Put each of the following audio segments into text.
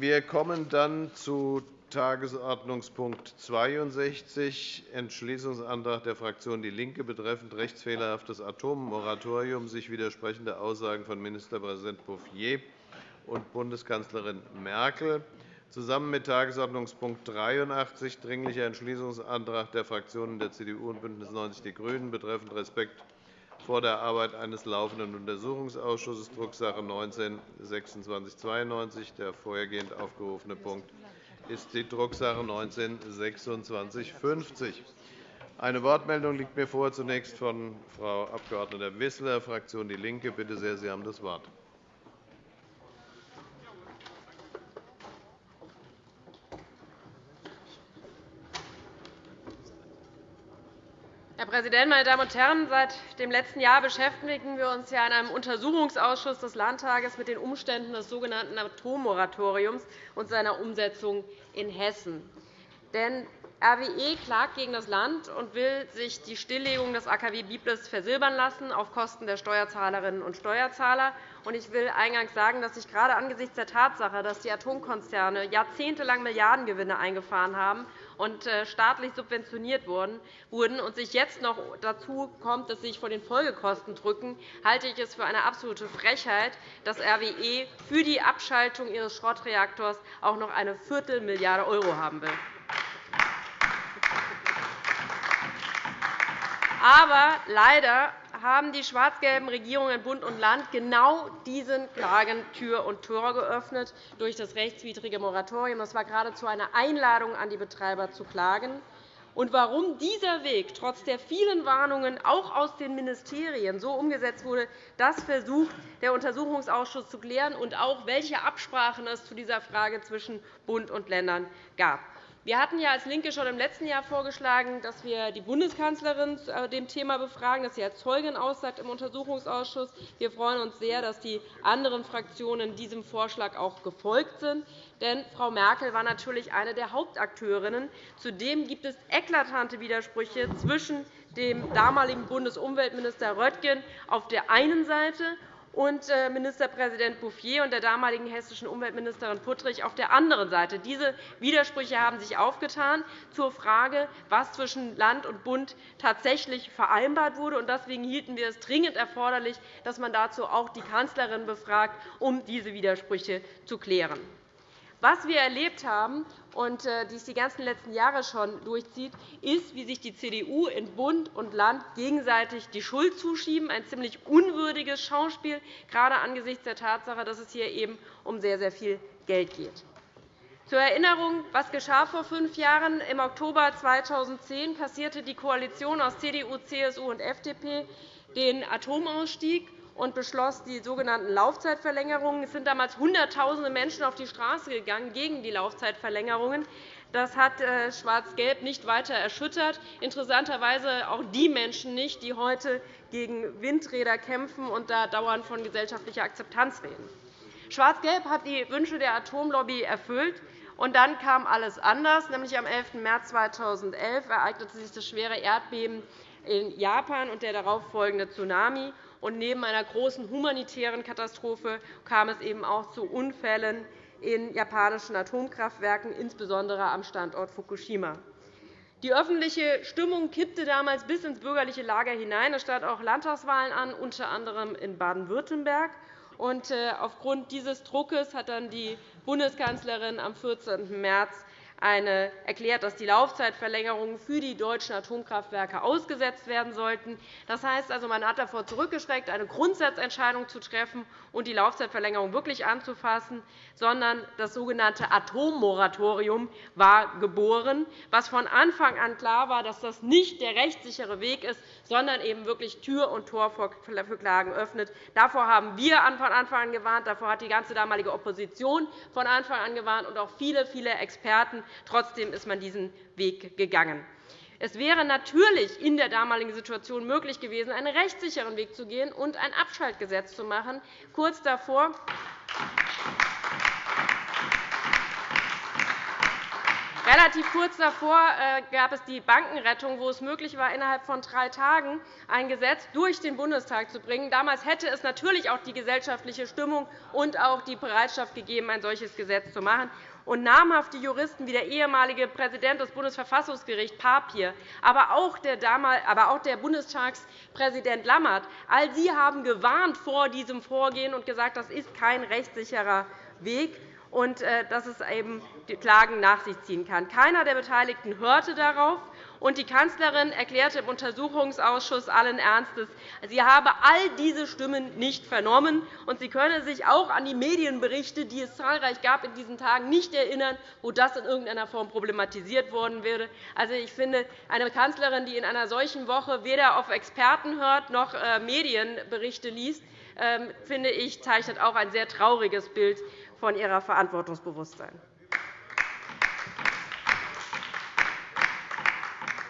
Wir kommen dann zu Tagesordnungspunkt 62, Entschließungsantrag der Fraktion DIE LINKE betreffend rechtsfehlerhaftes Atommoratorium, sich widersprechende Aussagen von Ministerpräsident Bouffier und Bundeskanzlerin Merkel. Zusammen mit Tagesordnungspunkt 83, Dringlicher Entschließungsantrag der Fraktionen der CDU und BÜNDNIS 90 die GRÜNEN betreffend Respekt vor der Arbeit eines laufenden Untersuchungsausschusses, Drucksache 19-2692. Der vorhergehend aufgerufene Punkt ist die Drucksache 19-2650. Eine Wortmeldung liegt mir vor, zunächst von Frau Abg. Wissler, Fraktion DIE LINKE. Bitte sehr, Sie haben das Wort. Präsident, meine Damen und Herren! Seit dem letzten Jahr beschäftigen wir uns in einem Untersuchungsausschuss des Landtages mit den Umständen des sogenannten Atommoratoriums und seiner Umsetzung in Hessen. Denn RWE klagt gegen das Land und will sich die Stilllegung des AKW Biblis versilbern lassen auf Kosten der Steuerzahlerinnen und Steuerzahler. Ich will eingangs sagen, dass sich gerade angesichts der Tatsache, dass die Atomkonzerne jahrzehntelang Milliardengewinne eingefahren haben und äh, staatlich subventioniert wurden und sich jetzt noch dazu kommt, dass sie sich vor den Folgekosten drücken, halte ich es für eine absolute Frechheit, dass RWE für die Abschaltung ihres Schrottreaktors auch noch eine Viertelmilliarde € haben will. Aber leider haben die schwarz-gelben Regierungen Bund und Land genau diesen Klagen Tür und Tor geöffnet durch das rechtswidrige Moratorium. Das war geradezu eine Einladung an die Betreiber zu klagen. Und warum dieser Weg trotz der vielen Warnungen auch aus den Ministerien so umgesetzt wurde, das versucht der Untersuchungsausschuss zu klären, und auch welche Absprachen es zu dieser Frage zwischen Bund und Ländern gab. Wir hatten ja als LINKE schon im letzten Jahr vorgeschlagen, dass wir die Bundeskanzlerin zu äh, dem Thema befragen, dass sie als Zeugin aussagt im Untersuchungsausschuss. Wir freuen uns sehr, dass die anderen Fraktionen diesem Vorschlag auch gefolgt sind. Denn Frau Merkel war natürlich eine der Hauptakteurinnen. Zudem gibt es eklatante Widersprüche zwischen dem damaligen Bundesumweltminister Röttgen auf der einen Seite und äh, Ministerpräsident Bouffier und der damaligen hessischen Umweltministerin Puttrich auf der anderen Seite. Diese Widersprüche haben sich aufgetan zur Frage, was zwischen Land und Bund tatsächlich vereinbart wurde. Deswegen hielten wir es dringend erforderlich, dass man dazu auch die Kanzlerin befragt, um diese Widersprüche zu klären. Was wir erlebt haben und äh, dies die ganzen letzten Jahre schon durchzieht, ist, wie sich die CDU in Bund und Land gegenseitig die Schuld zuschieben, ein ziemlich unwürdiges Schauspiel, gerade angesichts der Tatsache, dass es hier eben um sehr, sehr viel Geld geht. Zur Erinnerung, was geschah vor fünf Jahren? Im Oktober 2010 passierte die Koalition aus CDU, CSU und FDP den Atomausstieg und beschloss die sogenannten Laufzeitverlängerungen. Es sind damals Hunderttausende Menschen auf die Straße gegangen gegen die Laufzeitverlängerungen. Das hat äh, Schwarz-Gelb nicht weiter erschüttert, interessanterweise auch die Menschen nicht, die heute gegen Windräder kämpfen und da dauernd von gesellschaftlicher Akzeptanz reden. Schwarz-Gelb hat die Wünsche der Atomlobby erfüllt. Und dann kam alles anders. Nämlich am 11. März 2011 ereignete sich das schwere Erdbeben in Japan und der darauffolgende Tsunami. Und neben einer großen humanitären Katastrophe kam es eben auch zu Unfällen in japanischen Atomkraftwerken, insbesondere am Standort Fukushima. Die öffentliche Stimmung kippte damals bis ins bürgerliche Lager hinein. Es standen auch Landtagswahlen an, unter anderem in Baden-Württemberg. Äh, aufgrund dieses Druckes hat dann die Bundeskanzlerin am 14. März eine erklärt, dass die Laufzeitverlängerungen für die deutschen Atomkraftwerke ausgesetzt werden sollten. Das heißt also, man hat davor zurückgeschreckt, eine Grundsatzentscheidung zu treffen und die Laufzeitverlängerung wirklich anzufassen, sondern das sogenannte Atommoratorium war geboren, was von Anfang an klar war, dass das nicht der rechtssichere Weg ist, sondern eben wirklich Tür und Tor für Klagen öffnet. Davor haben wir von Anfang an gewarnt. Davor hat die ganze damalige Opposition von Anfang an gewarnt und auch viele, viele Experten. Trotzdem ist man diesen Weg gegangen. Es wäre natürlich in der damaligen Situation möglich gewesen, einen rechtssicheren Weg zu gehen und ein Abschaltgesetz zu machen. Kurz davor Relativ kurz davor äh, gab es die Bankenrettung, wo es möglich war, innerhalb von drei Tagen ein Gesetz durch den Bundestag zu bringen. Damals hätte es natürlich auch die gesellschaftliche Stimmung und auch die Bereitschaft gegeben, ein solches Gesetz zu machen. Und namhafte Juristen wie der ehemalige Präsident des Bundesverfassungsgerichts Papier, aber auch der, aber auch der Bundestagspräsident Lammert, all sie haben gewarnt vor diesem Vorgehen und gesagt, das ist kein rechtssicherer Weg und äh, dass es eben die Klagen nach sich ziehen kann. Keiner der Beteiligten hörte darauf. Und die Kanzlerin erklärte im Untersuchungsausschuss allen Ernstes, sie habe all diese Stimmen nicht vernommen, und sie könne sich auch an die Medienberichte, die es zahlreich gab in diesen Tagen, nicht erinnern, wo das in irgendeiner Form problematisiert worden wäre. Also, ich finde, eine Kanzlerin, die in einer solchen Woche weder auf Experten hört noch äh, Medienberichte liest, ähm, finde ich, zeichnet auch ein sehr trauriges Bild von ihrer Verantwortungsbewusstsein.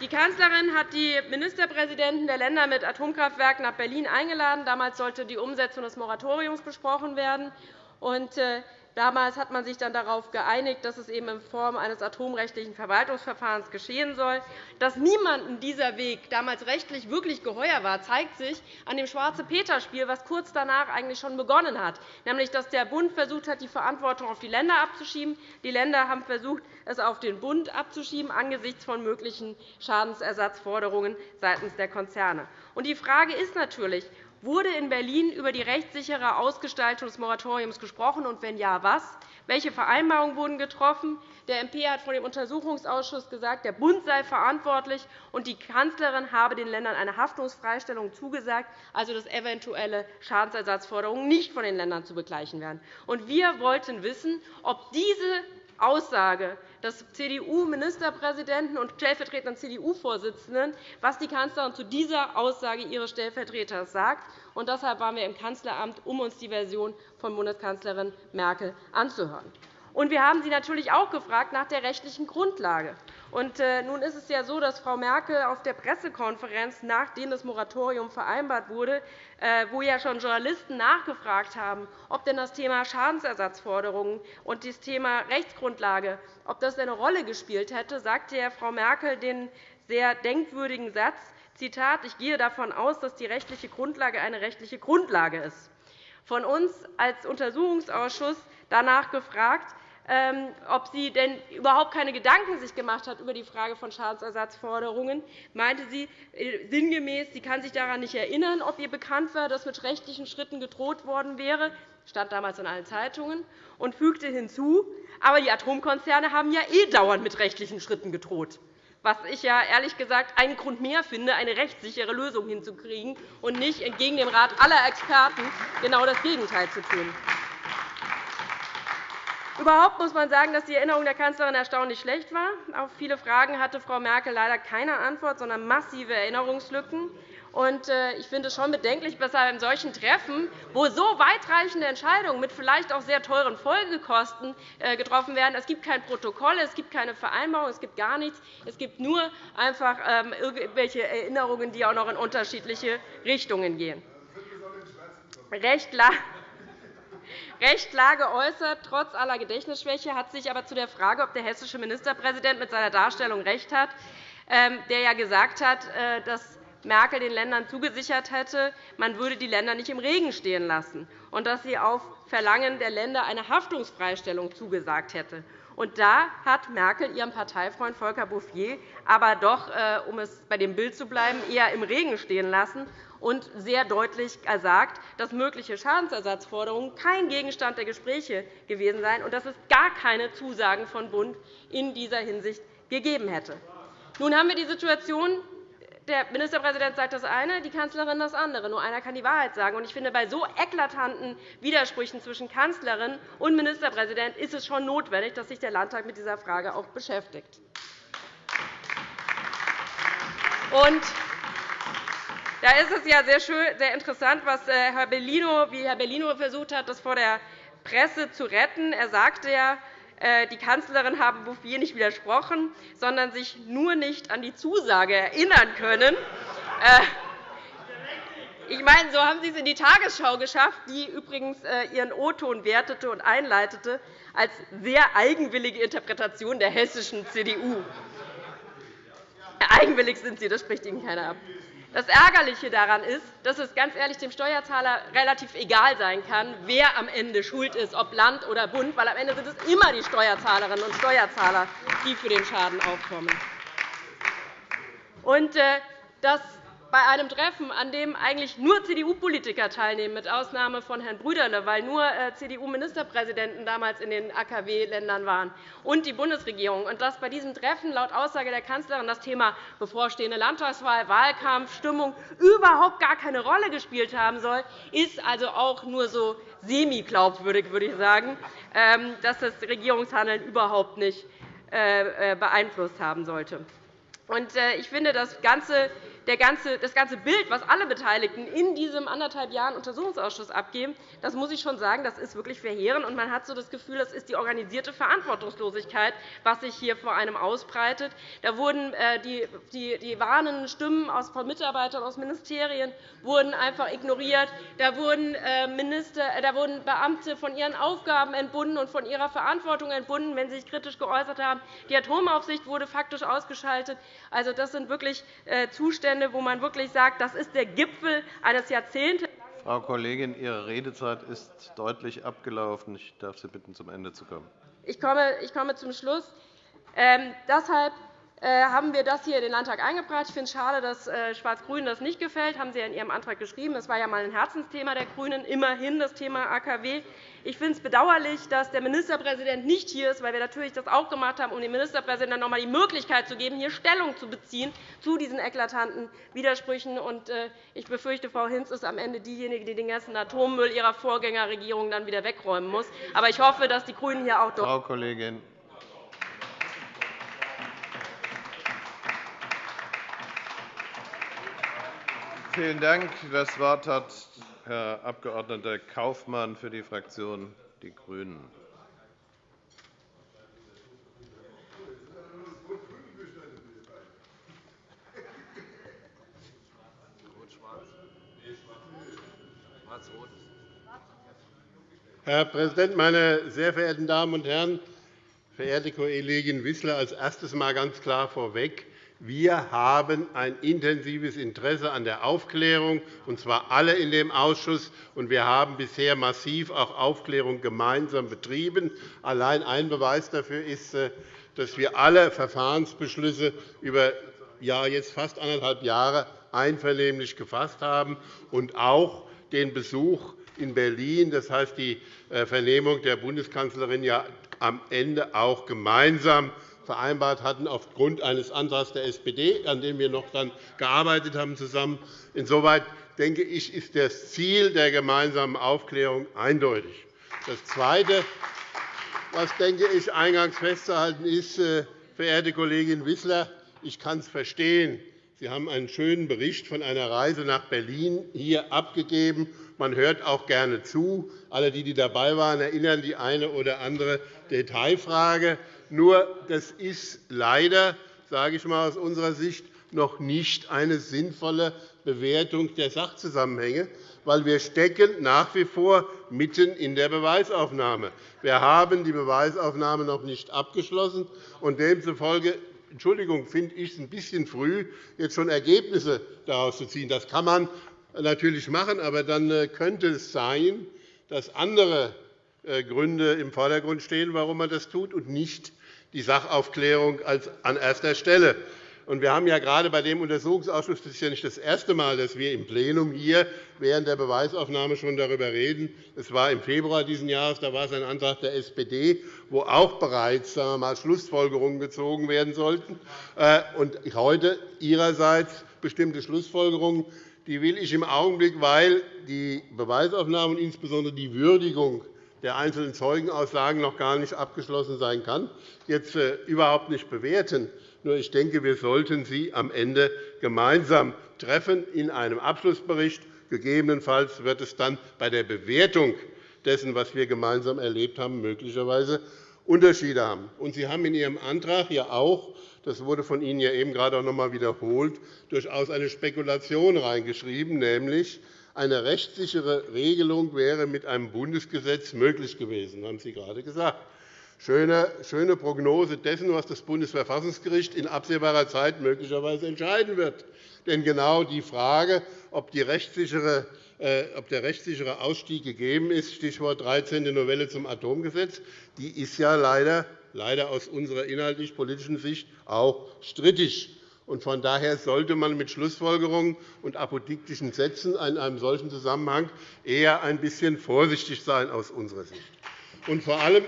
Die Kanzlerin hat die Ministerpräsidenten der Länder mit Atomkraftwerken nach Berlin eingeladen. Damals sollte die Umsetzung des Moratoriums besprochen werden. Äh, Damals hat man sich dann darauf geeinigt, dass es eben in Form eines atomrechtlichen Verwaltungsverfahrens geschehen soll. Dass niemandem dieser Weg damals rechtlich wirklich geheuer war, zeigt sich an dem Schwarze-Peter-Spiel, das kurz danach eigentlich schon begonnen hat, nämlich dass der Bund versucht hat, die Verantwortung auf die Länder abzuschieben. Die Länder haben versucht, es auf den Bund abzuschieben, angesichts von möglichen Schadensersatzforderungen seitens der Konzerne. Die Frage ist natürlich, Wurde in Berlin über die rechtssichere Ausgestaltung des Moratoriums gesprochen, und wenn ja, was? Welche Vereinbarungen wurden getroffen? Der MP hat vor dem Untersuchungsausschuss gesagt, der Bund sei verantwortlich, und die Kanzlerin habe den Ländern eine Haftungsfreistellung zugesagt, also dass eventuelle Schadensersatzforderungen nicht von den Ländern zu begleichen wären. wir wollten wissen, ob diese Aussage des CDU-Ministerpräsidenten und stellvertretenden CDU-Vorsitzenden, was die Kanzlerin zu dieser Aussage ihres Stellvertreters sagt. Und deshalb waren wir im Kanzleramt, um uns die Version von Bundeskanzlerin Merkel anzuhören. Und wir haben Sie natürlich auch gefragt nach der rechtlichen Grundlage. Und äh, nun ist es ja so, dass Frau Merkel auf der Pressekonferenz, nachdem das Moratorium vereinbart wurde, äh, wo ja schon Journalisten nachgefragt haben, ob denn das Thema Schadensersatzforderungen und das Thema Rechtsgrundlage ob das eine Rolle gespielt hätte, sagte ja Frau Merkel den sehr denkwürdigen Satz, Zitat, ich gehe davon aus, dass die rechtliche Grundlage eine rechtliche Grundlage ist. Von uns als Untersuchungsausschuss danach gefragt, ähm, ob sie denn überhaupt keine Gedanken sich gemacht hat über die Frage von Schadensersatzforderungen, meinte sie äh, sinngemäß, sie kann sich daran nicht erinnern, ob ihr bekannt war, dass mit rechtlichen Schritten gedroht worden wäre. Stand damals in allen Zeitungen und fügte hinzu, aber die Atomkonzerne haben ja eh dauernd mit rechtlichen Schritten gedroht was ich ja ehrlich gesagt einen Grund mehr finde, eine rechtssichere Lösung hinzukriegen und nicht entgegen dem Rat aller Experten genau das Gegenteil zu tun. Überhaupt muss man sagen, dass die Erinnerung der Kanzlerin erstaunlich schlecht war. Auf viele Fragen hatte Frau Merkel leider keine Antwort, sondern massive Erinnerungslücken. Äh, ich finde es schon bedenklich, dass bei solchen Treffen, wo so weitreichende Entscheidungen mit vielleicht auch sehr teuren Folgekosten äh, getroffen werden, es gibt kein Protokoll, es gibt keine Vereinbarung, es gibt gar nichts. Es gibt nur einfach ähm, irgendwelche Erinnerungen, die auch noch in unterschiedliche Richtungen gehen. Recht Recht geäußert. Trotz aller Gedächtnisschwäche hat sich aber zu der Frage, ob der hessische Ministerpräsident mit seiner Darstellung recht hat, ähm, der ja gesagt hat, äh, dass Merkel den Ländern zugesichert hätte, man würde die Länder nicht im Regen stehen lassen und dass sie auf Verlangen der Länder eine Haftungsfreistellung zugesagt hätte. Und da hat Merkel ihren Parteifreund Volker Bouffier aber doch, äh, um es bei dem Bild zu bleiben, eher im Regen stehen lassen und sehr deutlich gesagt, dass mögliche Schadensersatzforderungen kein Gegenstand der Gespräche gewesen seien und dass es gar keine Zusagen von Bund in dieser Hinsicht gegeben hätte. Nun haben wir die Situation, der Ministerpräsident sagt das eine, die Kanzlerin das andere. Nur einer kann die Wahrheit sagen. Ich finde, bei so eklatanten Widersprüchen zwischen Kanzlerin und Ministerpräsident ist es schon notwendig, dass sich der Landtag mit dieser Frage auch beschäftigt. Und da ist es ja sehr, schön, sehr interessant, was äh, Herr Bellino, wie Herr Bellino versucht hat, das vor der Presse zu retten. Er sagte ja, die Kanzlerin habe Bouffier nicht widersprochen, sondern sich nur nicht an die Zusage erinnern können. Äh, Ich meine, so haben Sie es in die Tagesschau geschafft, die übrigens äh, Ihren O-Ton wertete und einleitete als sehr eigenwillige Interpretation der hessischen CDU. Eigenwillig sind Sie, das spricht Ihnen keiner ab. Das Ärgerliche daran ist, dass es ganz ehrlich dem Steuerzahler relativ egal sein kann, wer am Ende schuld ist, ob Land oder Bund, weil am Ende sind es immer die Steuerzahlerinnen und Steuerzahler, die für den Schaden aufkommen. Und, äh, das bei einem Treffen, an dem eigentlich nur CDU-Politiker teilnehmen, mit Ausnahme von Herrn Brüderle, weil nur äh, CDU-Ministerpräsidenten damals in den AKW-Ländern waren, und die Bundesregierung. Und dass bei diesem Treffen laut Aussage der Kanzlerin das Thema bevorstehende Landtagswahl, Wahlkampf, Stimmung überhaupt gar keine Rolle gespielt haben soll, ist also auch nur so semi-glaubwürdig, würde ich sagen, ähm, dass das Regierungshandeln überhaupt nicht äh, äh, beeinflusst haben sollte. Ich finde, das Ganze ganze, das ganze Bild, das alle Beteiligten in diesem anderthalb Jahren Untersuchungsausschuss abgeben, das muss ich schon sagen, das ist wirklich verheerend. Und man hat so das Gefühl, das ist die organisierte Verantwortungslosigkeit, was sich hier vor einem ausbreitet. Da wurden äh, die, die, die warnenden Stimmen von Mitarbeitern aus Ministerien wurden einfach ignoriert. Da wurden, äh, Minister, äh, da wurden Beamte von ihren Aufgaben entbunden und von ihrer Verantwortung entbunden, wenn sie sich kritisch geäußert haben. Die Atomaufsicht wurde faktisch ausgeschaltet. Also, das sind wirklich Zustände, Zustände, wo man wirklich sagt, das ist der Gipfel eines Jahrzehntes. Frau Kollegin, Ihre Redezeit ist deutlich abgelaufen. Ich darf Sie bitten, zum Ende zu kommen. Ich komme, ich komme zum Schluss. Ähm, deshalb haben wir das hier in den Landtag eingebracht. Ich finde es schade, dass äh, Schwarz-Grün das nicht gefällt. Das haben Sie ja in Ihrem Antrag geschrieben. Das war ja einmal ein Herzensthema der GRÜNEN, immerhin das Thema AKW. Ich finde es bedauerlich, dass der Ministerpräsident nicht hier ist, weil wir natürlich das auch gemacht haben, um dem Ministerpräsidenten noch einmal die Möglichkeit zu geben, hier Stellung zu beziehen zu diesen eklatanten Widersprüchen. Äh, ich befürchte, Frau Hinz ist am Ende diejenige, die den ganzen Atommüll ihrer Vorgängerregierung dann wieder wegräumen muss. Aber ich hoffe, dass die GRÜNEN hier auch Frau Kollegin, Vielen Dank. Das Wort hat Herr Abg. Kaufmann für die Fraktion Die Grünen. Herr Präsident, meine sehr verehrten Damen und Herren! Verehrte Kollegin Wissler, als erstes einmal ganz klar vorweg. Wir haben ein intensives Interesse an der Aufklärung, und zwar alle in dem Ausschuss. Und wir haben bisher massiv auch Aufklärung gemeinsam betrieben. Allein ein Beweis dafür ist, äh, dass wir alle Verfahrensbeschlüsse über ja, jetzt fast anderthalb Jahre einvernehmlich gefasst haben und auch den Besuch in Berlin, das heißt die äh, Vernehmung der Bundeskanzlerin, ja am Ende auch gemeinsam vereinbart hatten, aufgrund eines Antrags der SPD, an dem wir noch dann gearbeitet haben zusammen. Insoweit denke ich, ist das Ziel der gemeinsamen Aufklärung eindeutig. Das Zweite, was denke ich eingangs festzuhalten ist, äh, verehrte Kollegin Wissler, ich kann es verstehen. Sie haben einen schönen Bericht von einer Reise nach Berlin hier abgegeben. Man hört auch gerne zu. Alle, die dabei waren, erinnern die eine oder andere Detailfrage. Nur das ist leider, sage ich mal aus unserer Sicht, noch nicht eine sinnvolle Bewertung der Sachzusammenhänge, weil wir stecken nach wie vor mitten in der Beweisaufnahme. Wir haben die Beweisaufnahme noch nicht abgeschlossen, und demzufolge Entschuldigung, finde ich es ein bisschen früh, jetzt schon Ergebnisse daraus zu ziehen. Das kann man natürlich machen, aber dann äh, könnte es sein, dass andere äh, Gründe im Vordergrund stehen, warum man das tut, und nicht die Sachaufklärung an erster Stelle. Wir haben ja gerade bei dem Untersuchungsausschuss, das ist ja nicht das erste Mal, dass wir im Plenum hier während der Beweisaufnahme schon darüber reden. Es war im Februar dieses Jahres, da war es ein Antrag der SPD, wo auch bereits sagen wir mal, Schlussfolgerungen gezogen werden sollten. Äh, und heute Ihrerseits bestimmte Schlussfolgerungen, die will ich im Augenblick, weil die Beweisaufnahme und insbesondere die Würdigung der einzelnen Zeugenaussagen noch gar nicht abgeschlossen sein kann, jetzt äh, überhaupt nicht bewerten. Nur ich denke, wir sollten sie am Ende gemeinsam treffen in einem Abschlussbericht. Gegebenenfalls wird es dann bei der Bewertung dessen, was wir gemeinsam erlebt haben, möglicherweise Unterschiede haben. Sie haben in Ihrem Antrag ja auch, das wurde von Ihnen ja eben gerade auch noch einmal wiederholt, durchaus eine Spekulation reingeschrieben, nämlich Eine rechtssichere Regelung wäre mit einem Bundesgesetz möglich gewesen, haben Sie gerade gesagt. Schöne, Prognose dessen, was das Bundesverfassungsgericht in absehbarer Zeit möglicherweise entscheiden wird. Denn genau die Frage, ob, äh, der rechtssichere Ausstieg gegeben ist, Stichwort 13. Novelle zum Atomgesetz, die ist ja leider, leider aus unserer inhaltlich-politischen Sicht auch strittig. Von daher sollte man mit Schlussfolgerungen und apodiktischen Sätzen in einem solchen Zusammenhang eher ein bisschen vorsichtig sein aus unserer Sicht. Und vor allem,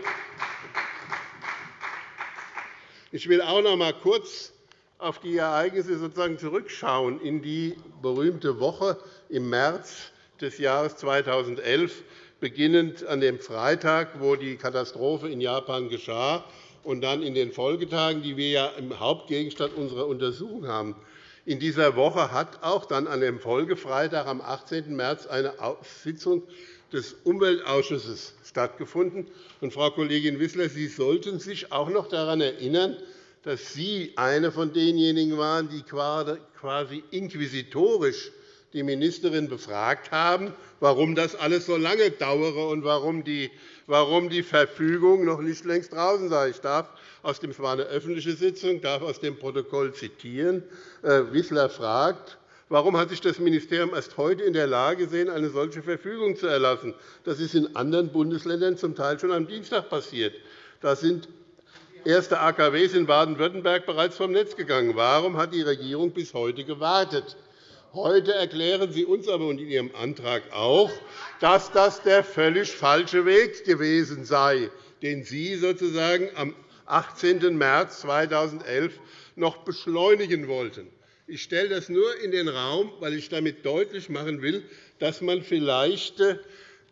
ich will auch noch einmal kurz auf die Ereignisse sozusagen zurückschauen in die berühmte Woche im März des Jahres 2011, beginnend an dem Freitag, wo die Katastrophe in Japan geschah, und dann in den Folgetagen, die wir ja im Hauptgegenstand unserer Untersuchung haben. In dieser Woche hat auch dann an dem Folgefreitag am 18. März eine Sitzung des Umweltausschusses stattgefunden. Und, Frau Kollegin Wissler, Sie sollten sich auch noch daran erinnern, dass Sie eine von denjenigen waren, die quasi inquisitorisch die Ministerin befragt haben, warum das alles so lange dauere und warum die, Verfügung noch nicht längst draußen sei. Ich darf aus dem, war eine öffentliche Sitzung, darf aus dem Protokoll zitieren. Äh, Wissler fragt, Warum hat sich das Ministerium erst heute in der Lage gesehen, eine solche Verfügung zu erlassen? Das ist in anderen Bundesländern zum Teil schon am Dienstag passiert. Da sind erste AKWs in Baden-Württemberg bereits vom Netz gegangen. Warum hat die Regierung bis heute gewartet? Heute erklären Sie uns aber und in Ihrem Antrag auch, dass das der völlig falsche Weg gewesen sei, den Sie sozusagen am 18. März 2011 noch beschleunigen wollten. Ich stelle das nur in den Raum, weil ich damit deutlich machen will, dass man vielleicht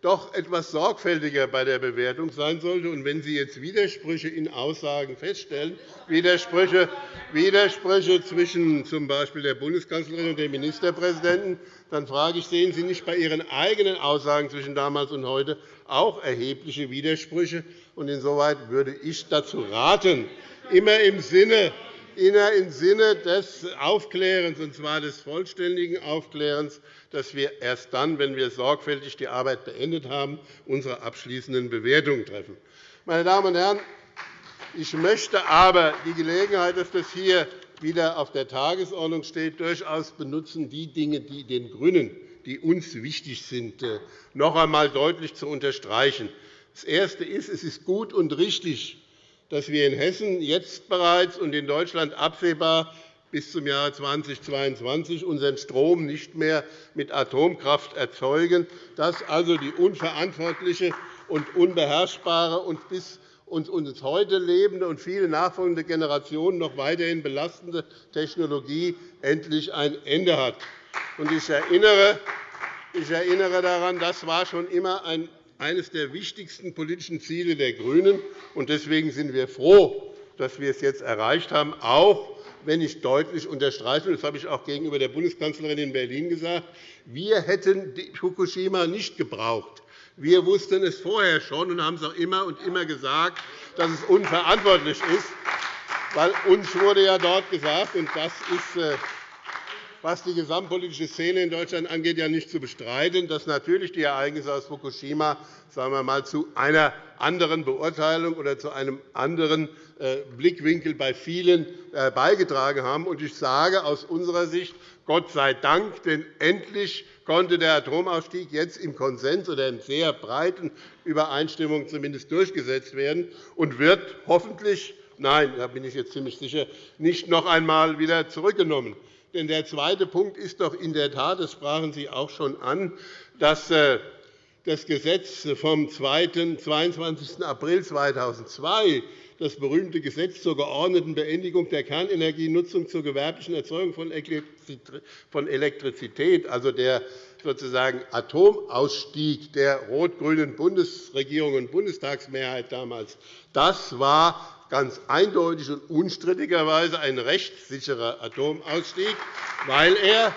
doch etwas sorgfältiger bei der Bewertung sein sollte. Und wenn Sie jetzt Widersprüche in Aussagen feststellen, Widersprüche, Widersprüche zwischen z. B. der Bundeskanzlerin und dem Ministerpräsidenten, dann frage ich, sehen Sie nicht bei Ihren eigenen Aussagen zwischen damals und heute auch erhebliche Widersprüche? Und insoweit würde ich dazu raten, immer im Sinne im Sinne des Aufklärens, und zwar des vollständigen Aufklärens, dass wir erst dann, wenn wir sorgfältig die Arbeit beendet haben, unsere abschließenden Bewertungen treffen. Meine Damen und Herren, ich möchte aber die Gelegenheit, dass das hier wieder auf der Tagesordnung steht, durchaus benutzen, die Dinge, die den GRÜNEN, die uns wichtig sind, äh, noch einmal deutlich zu unterstreichen. Das Erste ist, es ist gut und richtig, dass wir in Hessen jetzt bereits und in Deutschland absehbar bis zum Jahre 2022 unseren Strom nicht mehr mit Atomkraft erzeugen, dass also die unverantwortliche und unbeherrschbare und bis uns heute lebende und viele nachfolgende Generationen noch weiterhin belastende Technologie endlich ein Ende hat. Ich erinnere daran, das war schon immer ein eines der wichtigsten politischen Ziele der GRÜNEN. Deswegen sind wir froh, dass wir es jetzt erreicht haben, auch wenn ich deutlich unterstreiche, das habe ich auch gegenüber der Bundeskanzlerin in Berlin gesagt, wir hätten Fukushima nicht gebraucht. Wir wussten es vorher schon und haben es auch immer und immer gesagt, dass es unverantwortlich ist, weil uns wurde ja dort gesagt, und das ist äh, was die gesamtpolitische Szene in Deutschland angeht, ja nicht zu bestreiten, dass natürlich die Ereignisse aus Fukushima sagen wir mal, zu einer anderen Beurteilung oder zu einem anderen äh, Blickwinkel bei vielen äh, beigetragen haben. Ich sage aus unserer Sicht Gott sei Dank, denn endlich konnte der Atomausstieg jetzt im Konsens oder in sehr breiten Übereinstimmung zumindest durchgesetzt werden und wird hoffentlich Nein, da bin ich jetzt ziemlich sicher, nicht noch einmal wieder zurückgenommen. Denn der zweite Punkt ist doch in der Tat, das sprachen Sie auch schon an, dass äh, das Gesetz vom 22. April 2002, das berühmte Gesetz zur geordneten Beendigung der Kernenergienutzung zur gewerblichen Erzeugung von Elektrizität, also der sozusagen Atomausstieg der rot-grünen Bundesregierung und Bundestagsmehrheit damals, das war ganz eindeutig und unstrittigerweise ein rechtssicherer Atomausstieg, weil er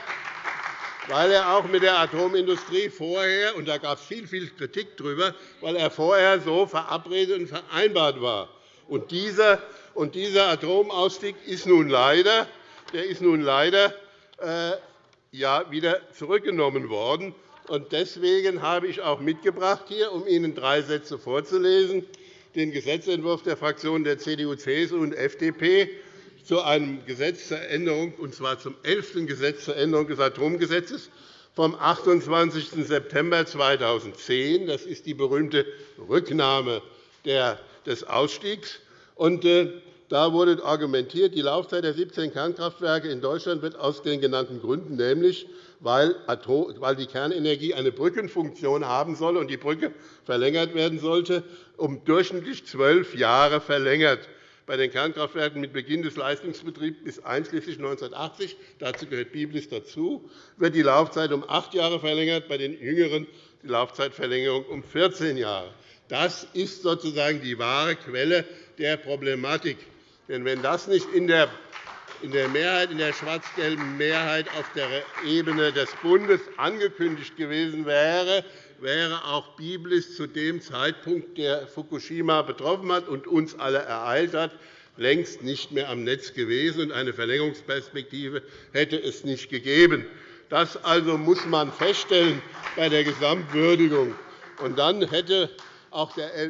weil er auch mit der Atomindustrie vorher, und da gab es viel, viel Kritik darüber, weil er vorher so verabredet und vereinbart war. Und dieser, und dieser Atomausstieg ist nun leider, der ist nun leider äh, ja, wieder zurückgenommen worden. Deswegen habe ich auch mitgebracht, hier, um Ihnen drei Sätze vorzulesen, den Gesetzentwurf der Fraktionen der CDU, CSU und FDP zu einem Gesetz zur Änderung, und zwar zum elften Gesetz zur Änderung des Atomgesetzes vom 28. September 2010. Das ist die berühmte Rücknahme des Ausstiegs. Äh, da wurde argumentiert, die Laufzeit der 17 Kernkraftwerke in Deutschland wird aus den genannten Gründen, nämlich weil die Kernenergie eine Brückenfunktion haben soll und die Brücke verlängert werden sollte, um durchschnittlich zwölf Jahre verlängert bei den Kernkraftwerken mit Beginn des Leistungsbetriebs bis einschließlich 1980 dazu gehört Biblis dazu, wird die Laufzeit um acht Jahre verlängert, bei den jüngeren die Laufzeitverlängerung um 14 Jahre. Das ist sozusagen die wahre Quelle der Problematik. Denn wenn das nicht in der in der Mehrheit, in der schwarz-gelben Mehrheit auf der Ebene des Bundes angekündigt gewesen wäre, wäre auch Biblis zu dem Zeitpunkt, der Fukushima betroffen hat und uns alle ereilt hat, längst nicht mehr am Netz gewesen, und eine Verlängerungsperspektive hätte es nicht gegeben. Das also muss man feststellen bei der Gesamtwürdigung. Und dann,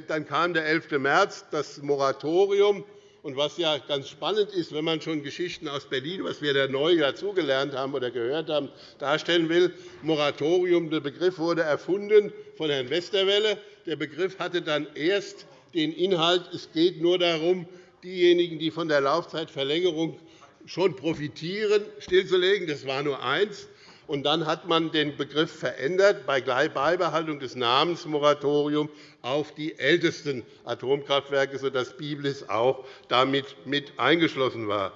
dann kam der 11. März, das Moratorium und was ja ganz spannend ist, wenn man schon Geschichten aus Berlin, was wir da neu dazugelernt haben oder gehört haben, darstellen will, Moratorium, der Begriff wurde erfunden von Herrn Westerwelle. Der Begriff hatte dann erst den Inhalt, es geht nur darum, diejenigen, die von der Laufzeitverlängerung schon profitieren, stillzulegen. Das war nur eins. Und dann hat man den Begriff verändert bei Beibehaltung des Namens Moratorium auf die ältesten Atomkraftwerke, sodass Biblis auch damit mit eingeschlossen war.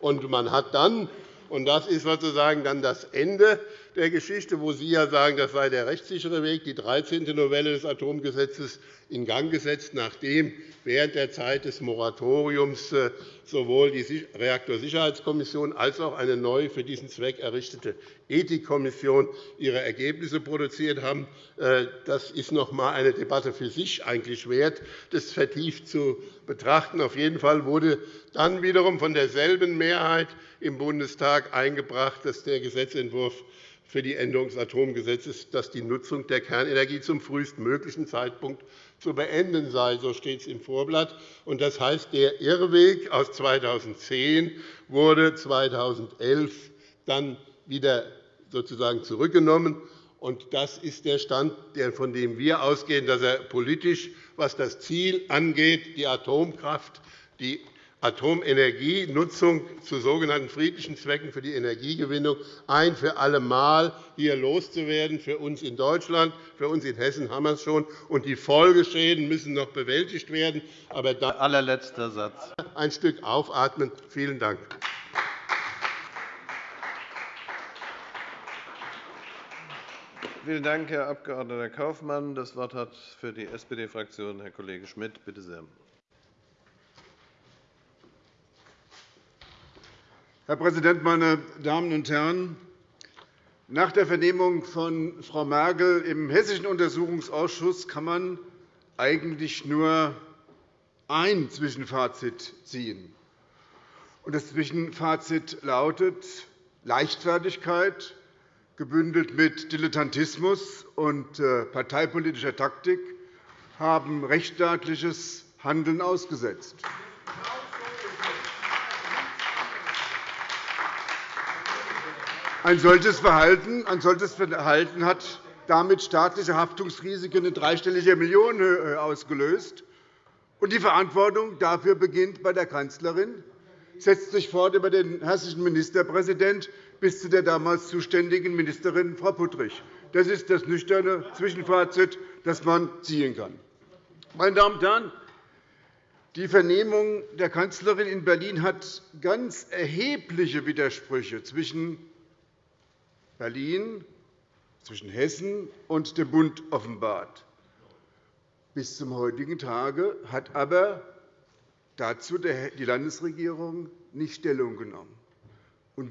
Und man hat dann und das ist sozusagen dann das Ende der Geschichte, wo Sie ja sagen, das sei der rechtssichere Weg, die 13. Novelle des Atomgesetzes in Gang gesetzt, nachdem während der Zeit des Moratoriums äh, sowohl die Reaktorsicherheitskommission als auch eine neu für diesen Zweck errichtete Ethikkommission ihre Ergebnisse produziert haben. Äh, das ist noch einmal eine Debatte für sich eigentlich wert, das vertieft zu betrachten. Auf jeden Fall wurde dann wiederum von derselben Mehrheit im Bundestag eingebracht, dass der Gesetzentwurf für die Änderung des Atomgesetzes, dass die Nutzung der Kernenergie zum frühestmöglichen Zeitpunkt zu beenden sei. So steht es im Vorblatt. Das heißt, der Irrweg aus 2010 wurde 2011 dann wieder sozusagen zurückgenommen. Das ist der Stand, von dem wir ausgehen, dass er politisch, was das Ziel angeht, die Atomkraft, die Atomenergienutzung zu sogenannten friedlichen Zwecken für die Energiegewinnung ein für alle Mal hier loszuwerden. Für uns in Deutschland, für uns in Hessen haben wir es schon. Und die Folgeschäden müssen noch bewältigt werden. Aber dann allerletzter Satz. Ein Stück aufatmen. Vielen Dank. Vielen Dank, Herr Abg. Kaufmann. Das Wort hat für die SPD-Fraktion Herr Kollege Schmidt. Bitte sehr. Herr Präsident, meine Damen und Herren! Nach der Vernehmung von Frau Merkel im Hessischen Untersuchungsausschuss kann man eigentlich nur ein Zwischenfazit ziehen. Das Zwischenfazit lautet Leichtfertigkeit, gebündelt mit Dilettantismus und äh, parteipolitischer Taktik, haben rechtsstaatliches Handeln ausgesetzt. Ein solches Verhalten, ein solches Verhalten hat damit staatliche Haftungsrisiken in dreistelliger Millionenhöhe ausgelöst. Und die Verantwortung dafür beginnt bei der Kanzlerin, setzt sich fort über den hessischen Ministerpräsidenten bis zu der damals zuständigen Ministerin Frau Puttrich. Das ist das nüchterne Zwischenfazit, das man ziehen kann. Meine Damen und Herren, die Vernehmung der Kanzlerin in Berlin hat ganz erhebliche Widersprüche zwischen Berlin, zwischen Hessen und dem Bund offenbart. Bis zum heutigen Tage hat aber dazu die Landesregierung nicht Stellung genommen.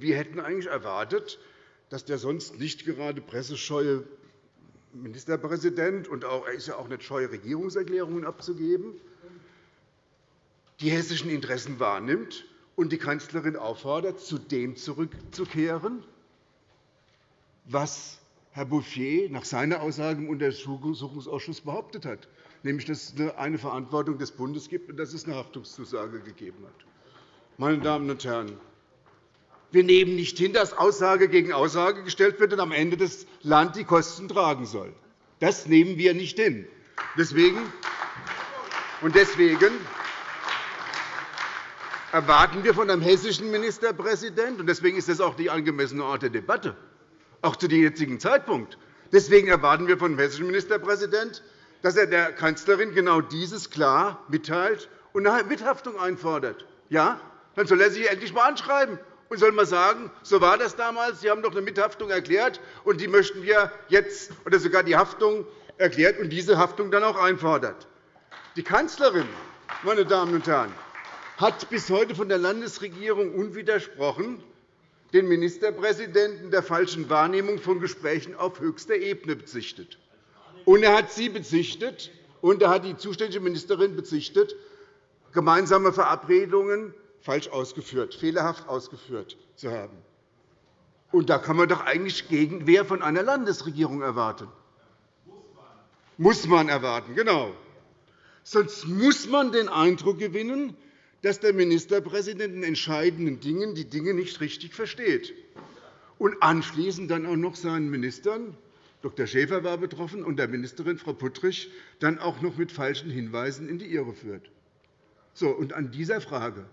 wir hätten eigentlich erwartet, dass der sonst nicht gerade pressescheue Ministerpräsident und auch, er ist ja auch nicht scheu, Regierungserklärungen abzugeben, die hessischen Interessen wahrnimmt und die Kanzlerin auffordert, zu dem zurückzukehren, was Herr Bouffier nach seiner Aussage im Untersuchungsausschuss behauptet hat, nämlich dass es eine Verantwortung des Bundes gibt und dass es eine Haftungszusage gegeben hat. Meine Damen und Herren, wir nehmen nicht hin, dass Aussage gegen Aussage gestellt wird und am Ende das Land die Kosten tragen soll. Das nehmen wir nicht hin. Deswegen, und deswegen erwarten wir von einem hessischen Ministerpräsidenten, und deswegen ist das auch die angemessene Art der Debatte, auch zu dem jetzigen Zeitpunkt. Deswegen erwarten wir von dem hessischen Ministerpräsidenten, dass er der Kanzlerin genau dieses klar mitteilt und eine Mithaftung einfordert. Ja, dann soll er sich endlich einmal anschreiben und soll mal sagen, so war das damals, Sie haben doch eine Mithaftung erklärt, und die möchten wir jetzt, oder sogar die Haftung erklärt und diese Haftung dann auch einfordert. Die Kanzlerin, meine Damen und Herren, hat bis heute von der Landesregierung unwidersprochen den Ministerpräsidenten der falschen Wahrnehmung von Gesprächen auf höchster Ebene bezichtet. Und er hat sie bezichtet, und er hat die zuständige Ministerin bezichtet, gemeinsame Verabredungen falsch ausgeführt, fehlerhaft ausgeführt zu haben. Und da kann man doch eigentlich Gegenwehr von einer Landesregierung erwarten. Muss man erwarten, genau. Sonst muss man den Eindruck gewinnen, dass der Ministerpräsident in entscheidenden Dingen die Dinge nicht richtig versteht und anschließend dann auch noch seinen Ministern Dr. Schäfer war betroffen und der Ministerin Frau Puttrich dann auch noch mit falschen Hinweisen in die Irre führt. So, und an dieser Frage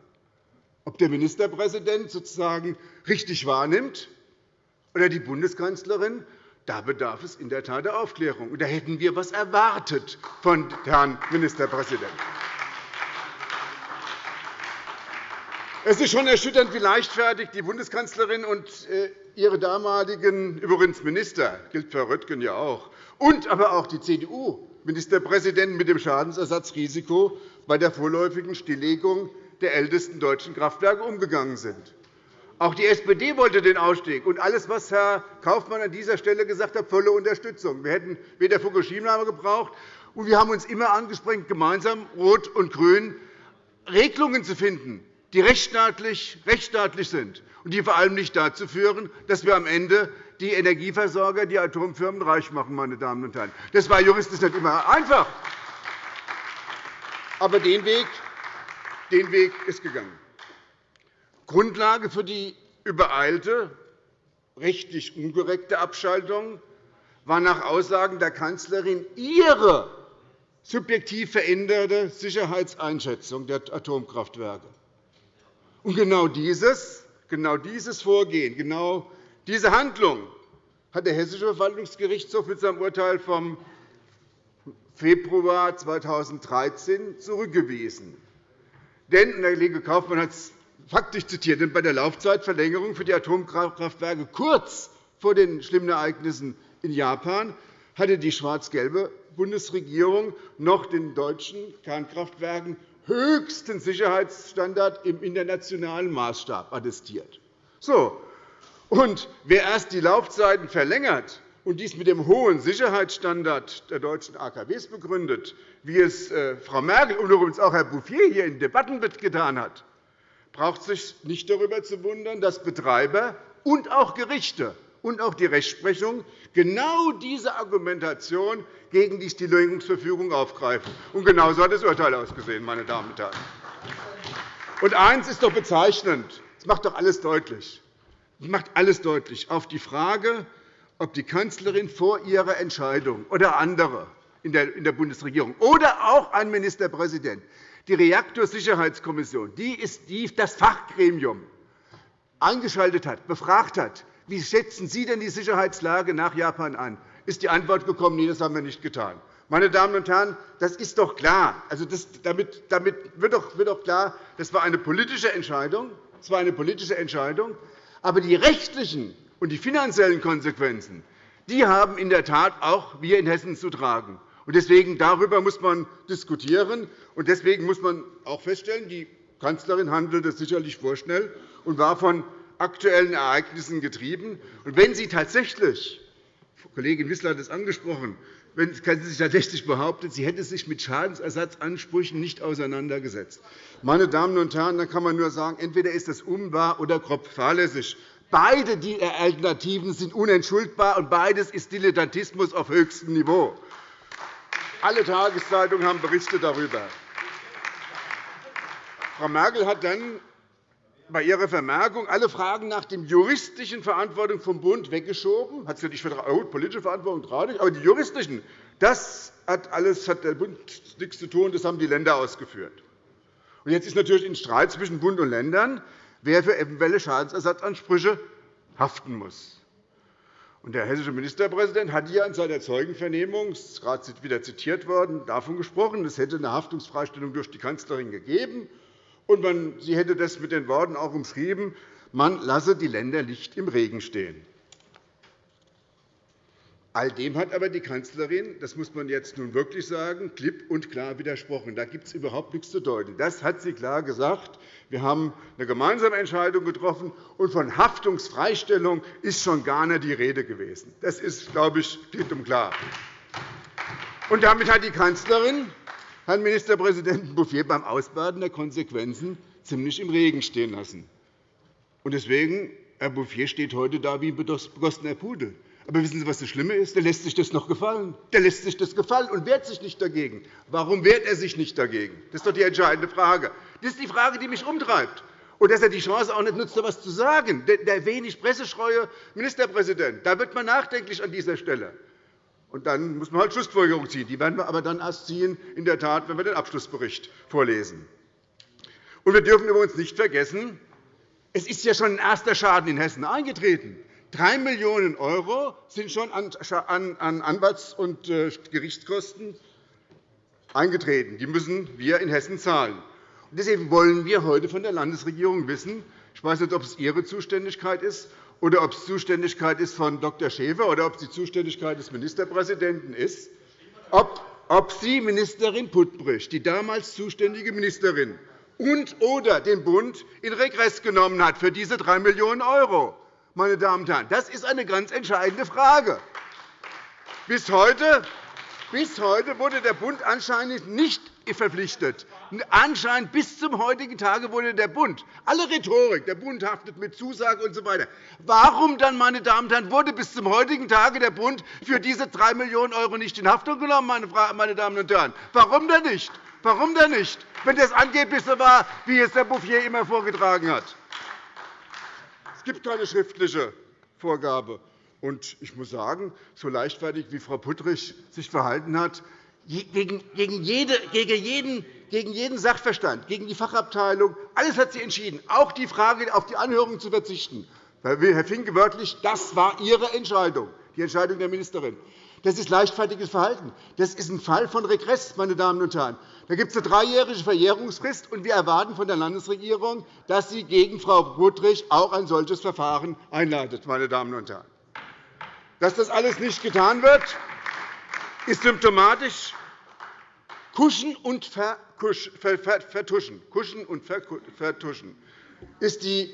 ob der Ministerpräsident sozusagen richtig wahrnimmt oder die Bundeskanzlerin, da bedarf es in der Tat der Aufklärung. Und da hätten wir etwas erwartet von Herrn Ministerpräsidenten. Es ist schon erschütternd, wie leichtfertig die Bundeskanzlerin und äh, ihre damaligen übrigens Minister, gilt für Röttgen ja auch, und aber auch die CDU-Ministerpräsidenten mit dem Schadensersatzrisiko bei der vorläufigen Stilllegung der ältesten deutschen Kraftwerke umgegangen sind. Auch die SPD wollte den Ausstieg. Und alles, was Herr Kaufmann an dieser Stelle gesagt hat, volle Unterstützung. Wir hätten weder Fukushima gebraucht, und wir haben uns immer angestrengt, gemeinsam Rot und Grün Regelungen zu finden, die rechtsstaatlich, rechtsstaatlich sind und die vor allem nicht dazu führen, dass wir am Ende die Energieversorger, die Atomfirmen reich machen. Meine Damen und Herren. Das war juristisch nicht immer einfach. Aber den Weg den Weg ist gegangen. Grundlage für die übereilte, rechtlich unkorrekte Abschaltung war nach Aussagen der Kanzlerin ihre subjektiv veränderte Sicherheitseinschätzung der Atomkraftwerke. Und genau dieses, genau dieses Vorgehen, genau diese Handlung hat der Hessische Verwaltungsgerichtshof mit seinem Urteil vom Februar 2013 zurückgewiesen. Denn, der Kollege Kaufmann hat es faktisch zitiert, denn bei der Laufzeitverlängerung für die Atomkraftwerke kurz vor den schlimmen Ereignissen in Japan hatte die schwarz-gelbe Bundesregierung noch den deutschen Kernkraftwerken höchsten Sicherheitsstandard im internationalen Maßstab attestiert. So. Und wer erst die Laufzeiten verlängert, und dies mit dem hohen Sicherheitsstandard der deutschen AKWs begründet, wie es äh, Frau Merkel und übrigens auch Herr Bouffier hier in Debatten getan hat, braucht sich nicht darüber zu wundern, dass Betreiber und auch Gerichte und auch die Rechtsprechung genau diese Argumentation gegen die Stilllegungsverfügung aufgreifen. Und genau so hat das Urteil ausgesehen, meine Damen und Herren. Und eines ist doch bezeichnend. Es macht doch alles deutlich. Es macht alles deutlich. Auf die Frage, ob die Kanzlerin vor ihrer Entscheidung oder andere in der Bundesregierung oder auch ein Ministerpräsident die Reaktorsicherheitskommission, die ist das Fachgremium, eingeschaltet hat, befragt hat, wie schätzen Sie denn die Sicherheitslage nach Japan an, ist die Antwort gekommen, nee, das haben wir nicht getan. Meine Damen und Herren, das ist doch klar. Also das, damit, damit wird, doch, wird doch klar, das war eine politische Entscheidung. Das war eine politische Entscheidung. Aber die rechtlichen und die finanziellen Konsequenzen die haben in der Tat auch wir in Hessen zu tragen. Deswegen darüber muss man diskutieren. Und deswegen muss man auch feststellen, die Kanzlerin handelte sicherlich vorschnell und war von aktuellen Ereignissen getrieben. Und wenn sie tatsächlich, Kollegin Wissler hat es angesprochen, wenn sie sich tatsächlich behauptet, sie hätte sich mit Schadensersatzansprüchen nicht auseinandergesetzt. Meine Damen und Herren, dann kann man nur sagen, entweder ist das unwahr oder grob fahrlässig. Beide die Alternativen sind unentschuldbar, und beides ist Dilettantismus auf höchstem Niveau. Alle Tageszeitungen haben berichtet darüber. Frau Merkel hat dann bei ihrer Vermerkung alle Fragen nach der juristischen Verantwortung vom Bund weggeschoben. Hat nicht oh, politische Verantwortung traurig, aber die juristischen, das hat alles hat der Bund nichts zu tun, das haben die Länder ausgeführt. Und jetzt ist natürlich ein Streit zwischen Bund und Ländern, wer für eventuelle Schadensersatzansprüche haften muss. Und der hessische Ministerpräsident hat ja in seiner Zeugenvernehmung, gerade wieder zitiert worden, davon gesprochen, es hätte eine Haftungsfreistellung durch die Kanzlerin gegeben. Und man, sie hätte das mit den Worten auch umschrieben, man lasse die Länder nicht im Regen stehen. All dem hat aber die Kanzlerin, das muss man jetzt nun wirklich sagen, klipp und klar widersprochen. Da gibt es überhaupt nichts zu deuten. Das hat sie klar gesagt. Wir haben eine gemeinsame Entscheidung getroffen, und von Haftungsfreistellung ist schon gar nicht die Rede gewesen. Das ist, glaube ich, klipp und klar. Und damit hat die Kanzlerin Herrn Ministerpräsidenten Bouffier beim Ausbaden der Konsequenzen ziemlich im Regen stehen lassen. Deswegen, Herr Bouffier steht heute da wie ein begossener Pudel. Aber wissen Sie, was das Schlimme ist? Der lässt sich das noch gefallen. Der lässt sich das gefallen und wehrt sich nicht dagegen. Warum wehrt er sich nicht dagegen? Das ist doch die entscheidende Frage. Das ist die Frage, die mich umtreibt. Und dass er die Chance auch nicht nutzt, etwas zu sagen. Der wenig presseschreue Ministerpräsident, da wird man nachdenklich an dieser Stelle. Und dann muss man halt Schlussfolgerungen ziehen. Die werden wir aber dann erst ziehen, in der Tat, wenn wir den Abschlussbericht vorlesen. Und wir dürfen übrigens nicht vergessen, es ist ja schon ein erster Schaden in Hessen eingetreten. 3 Millionen € sind schon an Anwalts- und äh, Gerichtskosten eingetreten. Die müssen wir in Hessen zahlen. Deswegen wollen wir heute von der Landesregierung wissen, ich weiß nicht, ob es Ihre Zuständigkeit ist oder ob es Zuständigkeit ist von Dr. Schäfer oder ob es die Zuständigkeit des Ministerpräsidenten ist, ob Sie, Ministerin Putbrich, die damals zuständige Ministerin, und oder den Bund in Regress genommen hat für diese 3 Millionen €. Meine Damen und Herren. Das ist eine ganz entscheidende Frage. Bis heute bis heute wurde der Bund anscheinend nicht verpflichtet. Anscheinend bis zum heutigen Tage wurde der Bund, alle Rhetorik, der Bund haftet mit Zusage usw. So Warum dann, meine Damen und Herren, wurde bis zum heutigen Tage der Bund für diese 3 Millionen € nicht in Haftung genommen, meine Damen und Herren? Warum denn nicht? Warum denn nicht, wenn das angeblich so war, wie es Herr Bouffier immer vorgetragen hat? Es gibt keine schriftliche Vorgabe. Und ich muss sagen, so leichtfertig wie Frau Puttrich sich verhalten hat, gegen, jede, gegen, jeden, gegen jeden Sachverstand, gegen die Fachabteilung, alles hat sie entschieden, auch die Frage, auf die Anhörung zu verzichten. Herr Finke wörtlich, das war Ihre Entscheidung, die Entscheidung der Ministerin. Das ist leichtfertiges Verhalten. Das ist ein Fall von Regress, meine Damen und Herren. Da gibt es eine dreijährige Verjährungsfrist, und wir erwarten von der Landesregierung, dass sie gegen Frau Puttrich auch ein solches Verfahren einleitet. Meine Damen und Herren. Dass das alles nicht getan wird, ist symptomatisch. Kuschen und vertuschen, Kuschen und vertuschen ist, die,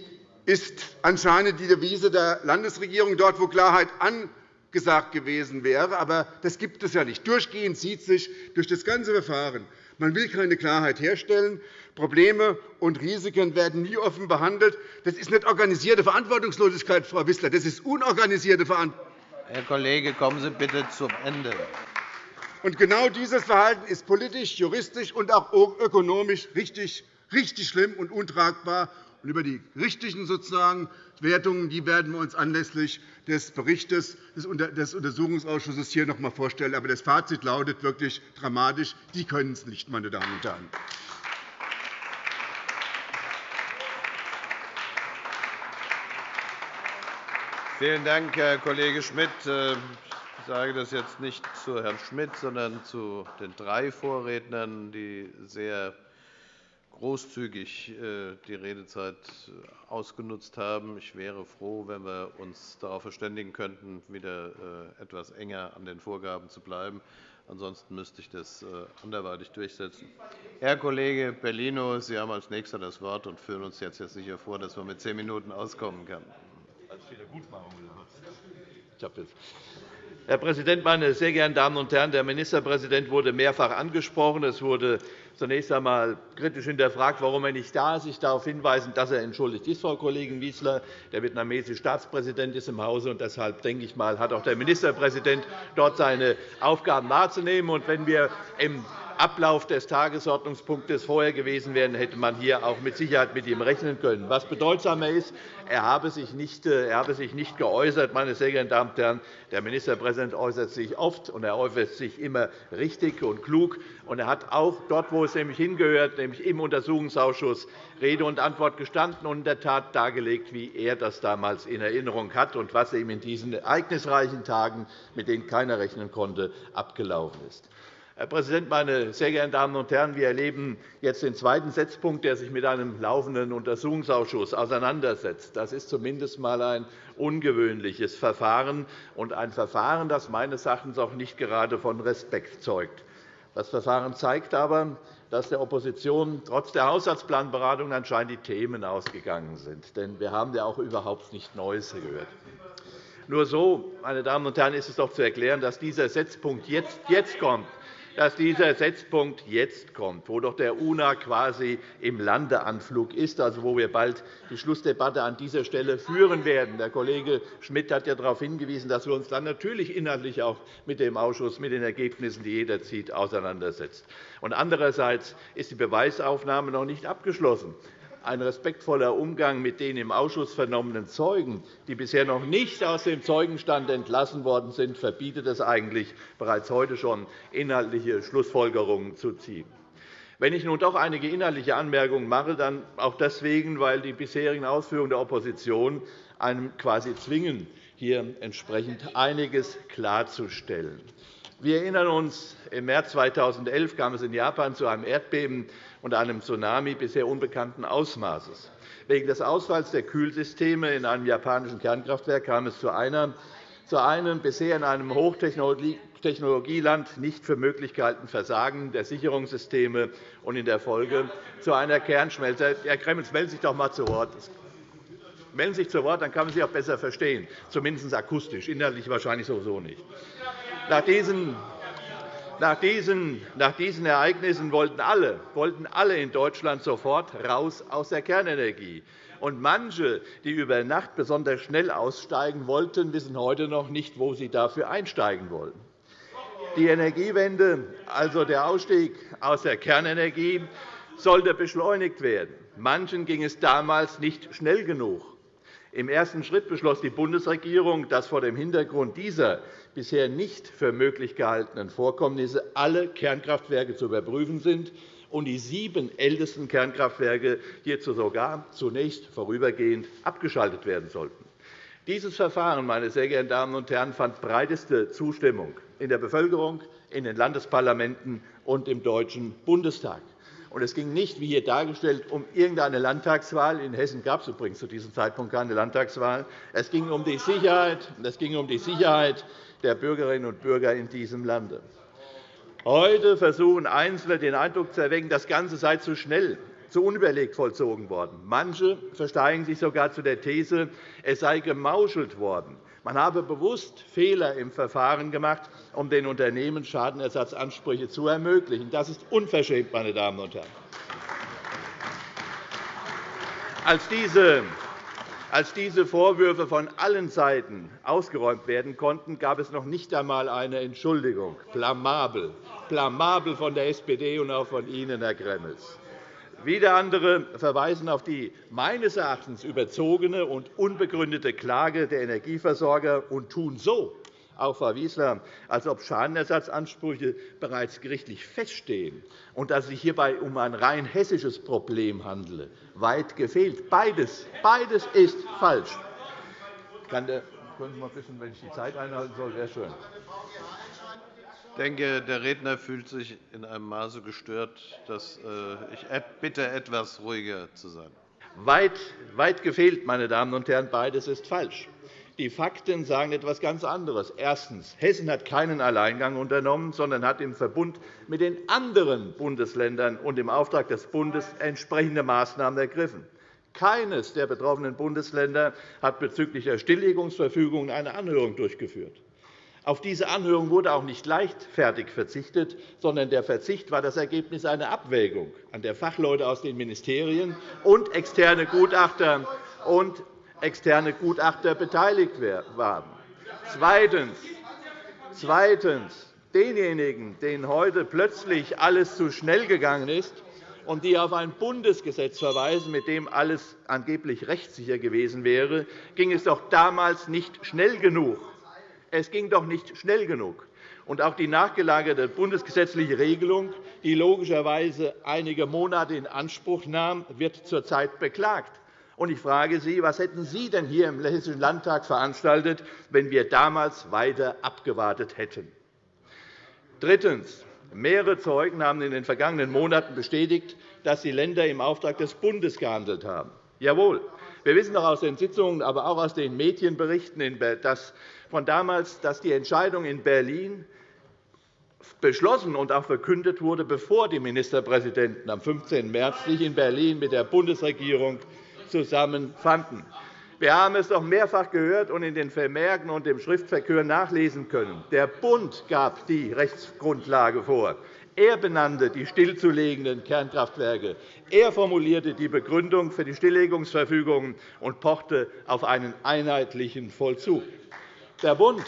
ist anscheinend die Devise der Landesregierung, dort, wo Klarheit angesagt gewesen wäre. Aber das gibt es ja nicht. Durchgehend zieht sich durch das ganze Verfahren man will keine Klarheit herstellen. Probleme und Risiken werden nie offen behandelt. Das ist nicht organisierte Verantwortungslosigkeit, Frau Wissler. Das ist unorganisierte Verantwortungslosigkeit. Herr Kollege, kommen Sie bitte zum Ende. Und genau dieses Verhalten ist politisch, juristisch und auch ökonomisch richtig, richtig schlimm und untragbar. Und über die richtigen sozusagen Wertungen die werden wir uns anlässlich des Berichts des Untersuchungsausschusses hier noch einmal vorstellen. Aber das Fazit lautet wirklich dramatisch. Die können es nicht, meine Damen und Herren. Vielen Dank, Herr Kollege Schmidt. Ich sage das jetzt nicht zu Herrn Schmidt, sondern zu den drei Vorrednern, die sehr großzügig äh, die Redezeit äh, ausgenutzt haben. Ich wäre froh, wenn wir uns darauf verständigen könnten, wieder äh, etwas enger an den Vorgaben zu bleiben. Ansonsten müsste ich das anderweitig durchsetzen. Herr Kollege Bellino, Sie haben als Nächster das Wort und führen uns jetzt sicher vor, dass man mit zehn Minuten auskommen kann. Wiedergutmachung ich jetzt Herr Präsident, meine sehr geehrten Damen und Herren! Der Ministerpräsident wurde mehrfach angesprochen. Es wurde zunächst einmal kritisch hinterfragt, warum er nicht da ist. Ich darf hinweisen, dass er entschuldigt ist, Frau Kollegin Wieseler. Der vietnamesische Staatspräsident ist im Hause, und deshalb denke ich mal, hat auch der Ministerpräsident dort seine Aufgaben wahrzunehmen. Und wenn wir im Ablauf des Tagesordnungspunktes vorher gewesen wären, hätte man hier auch mit Sicherheit mit ihm rechnen können. Was bedeutsamer ist, er habe sich nicht, äh, er habe sich nicht geäußert. Meine sehr geehrten Damen und Herren, der Ministerpräsident äußert sich oft, und er äußert sich immer richtig und klug. Und er hat auch dort, wo es nämlich hingehört, nämlich im Untersuchungsausschuss, Rede und Antwort gestanden und in der Tat dargelegt, wie er das damals in Erinnerung hat und was ihm in diesen ereignisreichen Tagen, mit denen keiner rechnen konnte, abgelaufen ist. Herr Präsident, meine sehr geehrten Damen und Herren! Wir erleben jetzt den zweiten Setzpunkt, der sich mit einem laufenden Untersuchungsausschuss auseinandersetzt. Das ist zumindest einmal ein ungewöhnliches Verfahren und ein Verfahren, das meines Erachtens auch nicht gerade von Respekt zeugt. Das Verfahren zeigt aber, dass der Opposition trotz der Haushaltsplanberatung anscheinend die Themen ausgegangen sind. Denn wir haben ja auch überhaupt nichts Neues gehört. Nur so, meine Damen und Herren, ist es doch zu erklären, dass dieser Setzpunkt jetzt, jetzt kommt dass dieser Setzpunkt jetzt kommt, wo doch der UNA quasi im Landeanflug ist, also wo wir bald die Schlussdebatte an dieser Stelle führen werden. Der Kollege Schmidt hat ja darauf hingewiesen, dass wir uns dann natürlich inhaltlich auch mit dem Ausschuss, mit den Ergebnissen, die jeder zieht, auseinandersetzen. Andererseits ist die Beweisaufnahme noch nicht abgeschlossen ein respektvoller Umgang mit den im Ausschuss vernommenen Zeugen, die bisher noch nicht aus dem Zeugenstand entlassen worden sind, verbietet es eigentlich, bereits heute schon inhaltliche Schlussfolgerungen zu ziehen. Wenn ich nun doch einige inhaltliche Anmerkungen mache, dann auch deswegen, weil die bisherigen Ausführungen der Opposition einem quasi zwingen, hier entsprechend einiges klarzustellen. Wir erinnern uns, im März 2011 kam es in Japan zu einem Erdbeben und einem Tsunami bisher unbekannten Ausmaßes. Wegen des Ausfalls der Kühlsysteme in einem japanischen Kernkraftwerk kam es zu, einer, zu einem bisher in einem Hochtechnologieland nicht für möglich gehaltenen Versagen der Sicherungssysteme und in der Folge zu einer Kernschmelze. Herr Gremmels, melden Sie sich doch einmal zu Wort. Melden Sie sich zu Wort, dann kann man Sie auch besser verstehen, zumindest akustisch, inhaltlich wahrscheinlich sowieso nicht. Nach diesen nach diesen, nach diesen Ereignissen wollten alle, wollten alle in Deutschland sofort raus aus der Kernenergie. Und manche, die über Nacht besonders schnell aussteigen wollten, wissen heute noch nicht, wo sie dafür einsteigen wollen. Die Energiewende, also der Ausstieg aus der Kernenergie, sollte beschleunigt werden. Manchen ging es damals nicht schnell genug. Im ersten Schritt beschloss die Bundesregierung, dass vor dem Hintergrund dieser bisher nicht für möglich gehaltenen Vorkommnisse alle Kernkraftwerke zu überprüfen sind und die sieben ältesten Kernkraftwerke hierzu sogar zunächst vorübergehend abgeschaltet werden sollten. Dieses Verfahren meine sehr geehrten Damen und Herren, fand breiteste Zustimmung in der Bevölkerung, in den Landesparlamenten und im Deutschen Bundestag. Und es ging nicht, wie hier dargestellt, um irgendeine Landtagswahl. In Hessen gab es übrigens zu diesem Zeitpunkt keine Landtagswahl. Es ging um die Sicherheit, es ging um die Sicherheit der Bürgerinnen und Bürger in diesem Lande. Heute versuchen Einzelne den Eindruck zu erwecken, das Ganze sei zu schnell, zu unüberlegt vollzogen worden. Manche versteigen sich sogar zu der These, es sei gemauschelt worden. Man habe bewusst Fehler im Verfahren gemacht, um den Unternehmen Schadenersatzansprüche zu ermöglichen. Das ist unverschämt, meine Damen und Herren. Als diese als diese Vorwürfe von allen Seiten ausgeräumt werden konnten, gab es noch nicht einmal eine Entschuldigung. Blamabel, blamabel von der SPD und auch von Ihnen, Herr Gremmels. Wieder andere verweisen auf die meines Erachtens überzogene und unbegründete Klage der Energieversorger und tun so, auch Frau Wieseler, als ob Schadenersatzansprüche bereits gerichtlich feststehen und dass es sich hierbei um ein rein hessisches Problem handele. Weit gefehlt. Beides, beides ist falsch. Kann der, können Sie mal wissen, wenn ich die Zeit einhalten soll, wäre schön. Ich denke, der Redner fühlt sich in einem Maße gestört, dass äh, ich bitte, etwas ruhiger zu sein. Weit, weit gefehlt, meine Damen und Herren, beides ist falsch. Die Fakten sagen etwas ganz anderes. Erstens. Hessen hat keinen Alleingang unternommen, sondern hat im Verbund mit den anderen Bundesländern und im Auftrag des Bundes entsprechende Maßnahmen ergriffen. Keines der betroffenen Bundesländer hat bezüglich der Stilllegungsverfügung eine Anhörung durchgeführt. Auf diese Anhörung wurde auch nicht leichtfertig verzichtet, sondern der Verzicht war das Ergebnis einer Abwägung, an der Fachleute aus den Ministerien und externe Gutachter, und externe Gutachter beteiligt waren. Zweitens. Zweitens. Denjenigen, denen heute plötzlich alles zu schnell gegangen ist und die auf ein Bundesgesetz verweisen, mit dem alles angeblich rechtssicher gewesen wäre, ging es doch damals nicht schnell genug. Es ging doch nicht schnell genug. Und auch die nachgelagerte bundesgesetzliche Regelung, die logischerweise einige Monate in Anspruch nahm, wird zurzeit beklagt. Und ich frage Sie, was hätten Sie denn hier im Hessischen Landtag veranstaltet, wenn wir damals weiter abgewartet hätten? Drittens. Mehrere Zeugen haben in den vergangenen Monaten bestätigt, dass die Länder im Auftrag des Bundes gehandelt haben. Jawohl. Wir wissen doch aus den Sitzungen, aber auch aus den Medienberichten, von damals, dass die Entscheidung in Berlin beschlossen und auch verkündet wurde, bevor die Ministerpräsidenten am 15. März sich in Berlin mit der Bundesregierung zusammenfanden. Wir haben es doch mehrfach gehört und in den Vermerken und dem Schriftverkehr nachlesen können. Der Bund gab die Rechtsgrundlage vor. Er benannte die stillzulegenden Kernkraftwerke. Er formulierte die Begründung für die Stilllegungsverfügungen und pochte auf einen einheitlichen Vollzug. Der Bund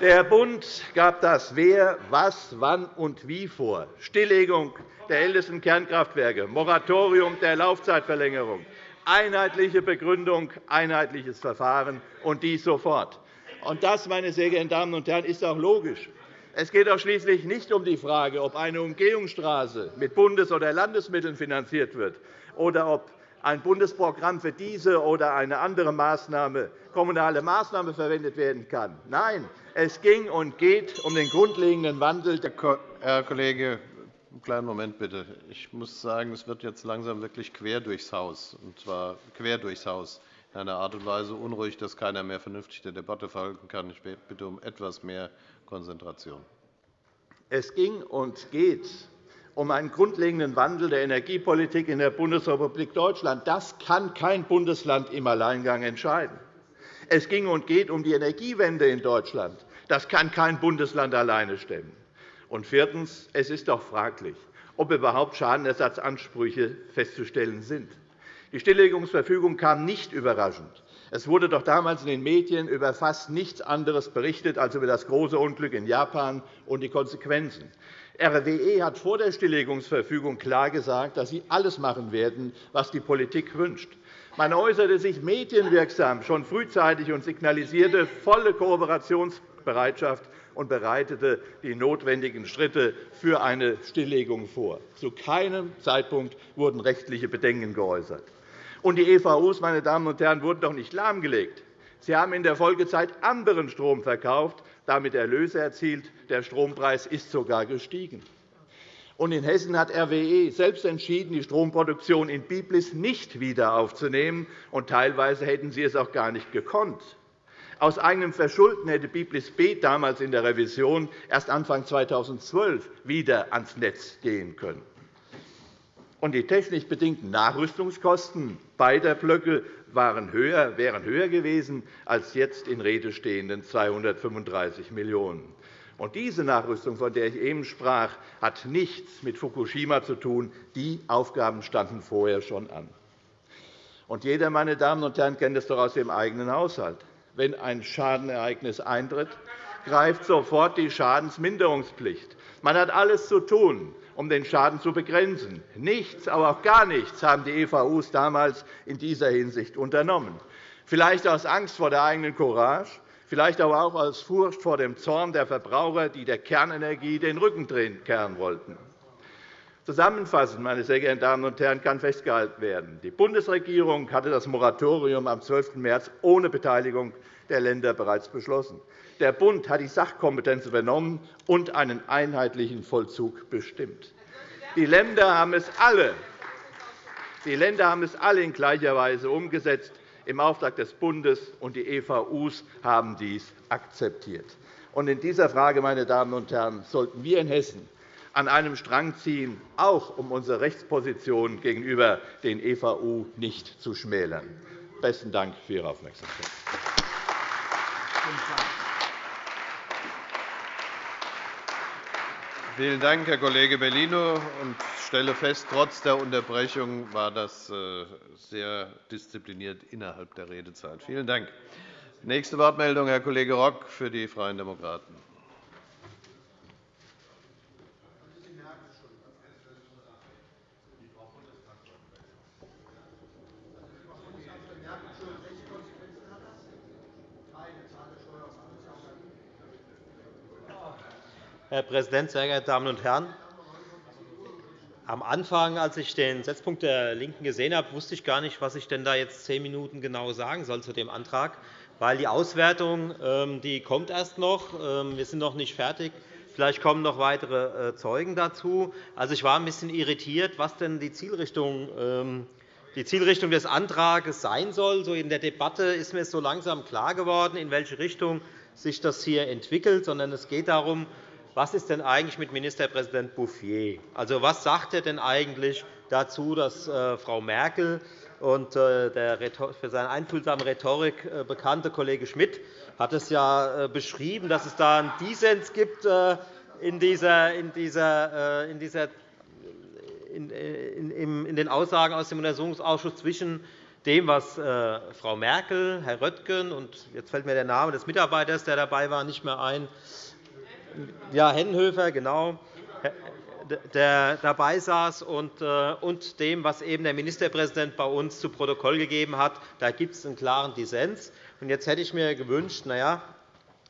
Der Bund gab das Wer, Was, Wann und Wie vor. Stilllegung der ältesten Kernkraftwerke, Moratorium der Laufzeitverlängerung, einheitliche Begründung, einheitliches Verfahren, und dies sofort. Und das, meine sehr geehrten Damen und Herren, ist auch logisch. Es geht auch schließlich nicht um die Frage, ob eine Umgehungsstraße mit Bundes- oder Landesmitteln finanziert wird oder ob ein Bundesprogramm für diese oder eine andere Maßnahme, kommunale Maßnahme verwendet werden kann. Nein, es ging und geht um den grundlegenden Wandel. Herr Kollege, einen kleinen Moment bitte. Ich muss sagen, es wird jetzt langsam wirklich quer durchs Haus, und zwar quer durchs Haus in einer Art und Weise unruhig, dass keiner mehr vernünftig der Debatte folgen kann. Ich bitte um etwas mehr Konzentration. Es ging und geht um einen grundlegenden Wandel der Energiepolitik in der Bundesrepublik Deutschland. Das kann kein Bundesland im Alleingang entscheiden. Es ging und geht um die Energiewende in Deutschland. Das kann kein Bundesland alleine stemmen. Und viertens. Es ist doch fraglich, ob überhaupt Schadenersatzansprüche festzustellen sind. Die Stilllegungsverfügung kam nicht überraschend. Es wurde doch damals in den Medien über fast nichts anderes berichtet als über das große Unglück in Japan und die Konsequenzen. RWE hat vor der Stilllegungsverfügung klar gesagt, dass sie alles machen werden, was die Politik wünscht. Man äußerte sich medienwirksam schon frühzeitig und signalisierte volle Kooperationsbereitschaft und bereitete die notwendigen Schritte für eine Stilllegung vor. Zu keinem Zeitpunkt wurden rechtliche Bedenken geäußert. Und die EVUs meine Damen und Herren, wurden doch nicht lahmgelegt. Sie haben in der Folgezeit anderen Strom verkauft, damit Erlöse erzielt. Der Strompreis ist sogar gestiegen. Und in Hessen hat RWE selbst entschieden, die Stromproduktion in Biblis nicht wieder aufzunehmen. Und teilweise hätten sie es auch gar nicht gekonnt. Aus eigenem Verschulden hätte Biblis B damals in der Revision erst Anfang 2012 wieder ans Netz gehen können und die technisch bedingten Nachrüstungskosten beider Blöcke waren höher, wären höher gewesen als jetzt in Rede stehenden 235 Millionen €. Diese Nachrüstung, von der ich eben sprach, hat nichts mit Fukushima zu tun. Die Aufgaben standen vorher schon an. Und jeder, meine Damen und Herren, kennt es doch aus dem eigenen Haushalt. Wenn ein Schadenereignis eintritt, greift sofort die Schadensminderungspflicht. Man hat alles zu tun, um den Schaden zu begrenzen. Nichts, aber auch gar nichts haben die EVUs damals in dieser Hinsicht unternommen. Vielleicht aus Angst vor der eigenen Courage, vielleicht aber auch aus Furcht vor dem Zorn der Verbraucher, die der Kernenergie den Rücken kehren wollten. Zusammenfassend, meine sehr geehrten Damen und Herren, kann festgehalten werden, die Bundesregierung hatte das Moratorium am 12. März ohne Beteiligung der Länder bereits beschlossen. Der Bund hat die Sachkompetenz übernommen und einen einheitlichen Vollzug bestimmt. Die Länder haben es alle, die Länder haben es alle in gleicher Weise umgesetzt im Auftrag des Bundes, und die EVUs haben dies akzeptiert. In dieser Frage, meine Damen und Herren, sollten wir in Hessen an einem Strang ziehen, auch um unsere Rechtsposition gegenüber den EVU nicht zu schmälern. Besten Dank für Ihre Aufmerksamkeit. Vielen Dank, Herr Kollege Bellino. Ich stelle fest, trotz der Unterbrechung war das äh, sehr diszipliniert innerhalb der Redezeit. Vielen Dank. Nächste Wortmeldung, Herr Kollege Rock für die Freien Demokraten. Herr Präsident, sehr geehrte Damen und Herren! Am Anfang, als ich den Setzpunkt der LINKEN gesehen habe, wusste ich gar nicht, was ich denn da jetzt zehn Minuten genau sagen soll zu dem Antrag weil die Auswertung ähm, die kommt erst noch. Ähm, wir sind noch nicht fertig. Vielleicht kommen noch weitere äh, Zeugen dazu. Also, ich war ein bisschen irritiert, was denn die Zielrichtung, ähm, die Zielrichtung des Antrags sein soll. So in der Debatte ist mir so langsam klar geworden, in welche Richtung sich das hier entwickelt. Sondern es geht darum, was ist denn eigentlich mit Ministerpräsident Bouffier? Also, was sagt er denn eigentlich dazu, dass äh, Frau Merkel und äh, der für seine einfühlsame Rhetorik äh, bekannte Kollege Schmidt hat es ja beschrieben, dass es da einen Dissens gibt in, dieser, in, dieser, in, dieser, in, in den Aussagen aus dem Untersuchungsausschuss zwischen dem, was Frau Merkel, Herr Röttgen und jetzt fällt mir der Name des Mitarbeiters, der dabei war, nicht mehr ein, ja, Hennenhöfer, genau, der dabei saß, äh, und dem, was eben der Ministerpräsident bei uns zu Protokoll gegeben hat. Da gibt es einen klaren Dissens. Jetzt hätte ich mir gewünscht, na ja,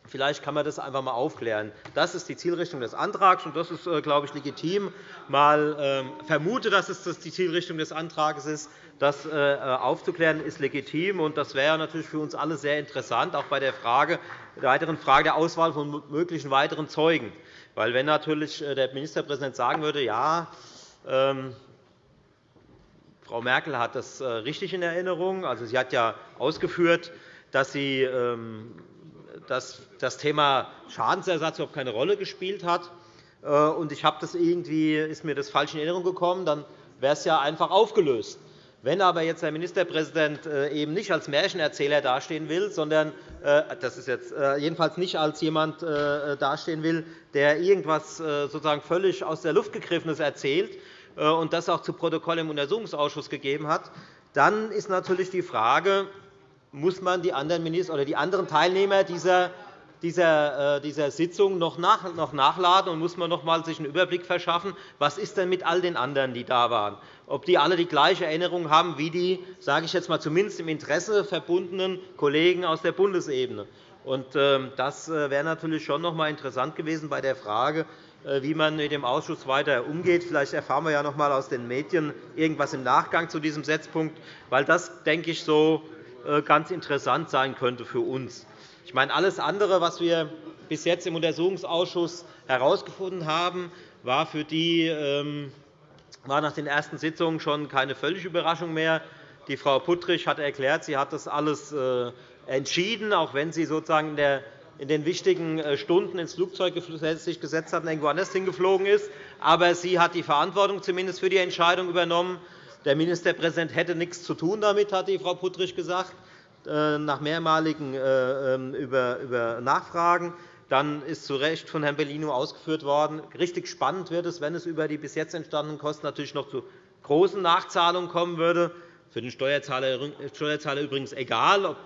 Vielleicht kann man das einfach einmal aufklären. Das ist die Zielrichtung des Antrags, und das ist, äh, glaube ich, legitim. Mal ähm, vermute, dass es die Zielrichtung des Antrags ist. Das äh, aufzuklären ist legitim, und das wäre natürlich für uns alle sehr interessant, auch bei der, Frage, der weiteren Frage der Auswahl von möglichen weiteren Zeugen. Weil wenn natürlich äh, der Ministerpräsident sagen würde, ja, ähm, Frau Merkel hat das äh, richtig in Erinnerung. Also, sie hat ja ausgeführt, dass sie ähm, dass das Thema Schadensersatz überhaupt keine Rolle gespielt hat. Äh, und ich habe das irgendwie, ist mir das falsch in Erinnerung gekommen, dann wäre es ja einfach aufgelöst. Wenn aber jetzt der Ministerpräsident äh, eben nicht als Märchenerzähler dastehen will, sondern äh, das ist jetzt jedenfalls nicht als jemand dastehen will, der irgendwas sozusagen völlig aus der Luft gegriffenes erzählt und das auch zu Protokoll im Untersuchungsausschuss gegeben hat, dann ist natürlich die Frage, muss man die anderen Minister oder die anderen Teilnehmer dieser dieser, dieser Sitzung noch nachladen und muss man noch einmal sich einen Überblick verschaffen, was ist denn mit all den anderen, die da waren ob die alle die gleiche Erinnerung haben wie die, sage ich jetzt mal, zumindest im Interesse verbundenen Kollegen aus der Bundesebene. Ähm, das äh, wäre natürlich schon noch einmal interessant gewesen bei der Frage, äh, wie man mit dem Ausschuss weiter umgeht. Vielleicht erfahren wir ja noch einmal aus den Medien irgendwas im Nachgang zu diesem Setzpunkt, weil das, denke ich, so äh, ganz interessant sein könnte für uns. Ich meine, alles andere, was wir bis jetzt im Untersuchungsausschuss herausgefunden haben, war für die ähm, war nach den ersten Sitzungen schon keine völlige Überraschung mehr. Die Frau Puttrich hat erklärt, sie hat das alles äh, entschieden, auch wenn sie sozusagen in den wichtigen äh, Stunden ins Flugzeug sich gesetzt hat und irgendwo anders hingeflogen ist. Aber sie hat die Verantwortung zumindest für die Entscheidung übernommen. Der Ministerpräsident hätte nichts zu tun damit, hat die Frau Puttrich gesagt, äh, nach mehrmaligen ähm, Nachfragen. Dann ist zu Recht von Herrn Bellino ausgeführt worden, richtig spannend wird es, wenn es über die bis jetzt entstandenen Kosten natürlich noch zu großen Nachzahlungen kommen würde. Für den Steuerzahler übrigens egal, ob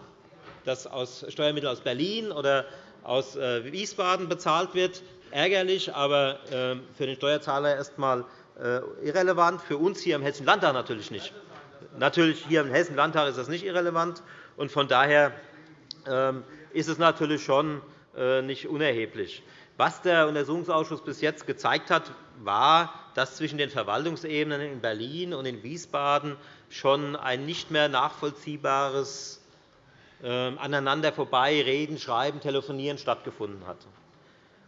das aus Steuermitteln aus Berlin oder aus äh, Wiesbaden bezahlt wird. Ärgerlich, aber für den Steuerzahler erst einmal äh, irrelevant. Für uns hier im Hessischen Landtag natürlich nicht. Natürlich hier im Hessischen Landtag ist das nicht irrelevant. Von daher ähm, ist es natürlich schon äh, nicht unerheblich. Was der Untersuchungsausschuss bis jetzt gezeigt hat, war, dass zwischen den Verwaltungsebenen in Berlin und in Wiesbaden schon ein nicht mehr nachvollziehbares ähm, aneinander vorbei reden, schreiben, telefonieren stattgefunden hat.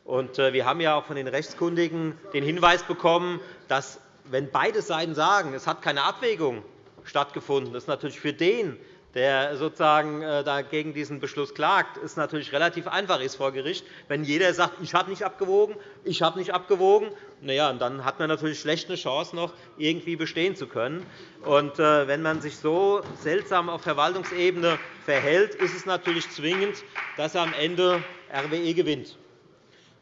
Äh, wir haben ja auch von den Rechtskundigen den Hinweis bekommen, dass, wenn beide Seiten sagen, es hat keine Abwägung stattgefunden, das natürlich für den, der sozusagen äh, dagegen diesen Beschluss klagt, ist natürlich relativ einfach ist vor Gericht. Wenn jeder sagt, ich habe nicht abgewogen, ich habe nicht abgewogen, na ja, dann hat man natürlich schlecht eine Chance, noch irgendwie bestehen zu können. Und äh, wenn man sich so seltsam auf Verwaltungsebene verhält, ist es natürlich zwingend, dass am Ende RWE gewinnt.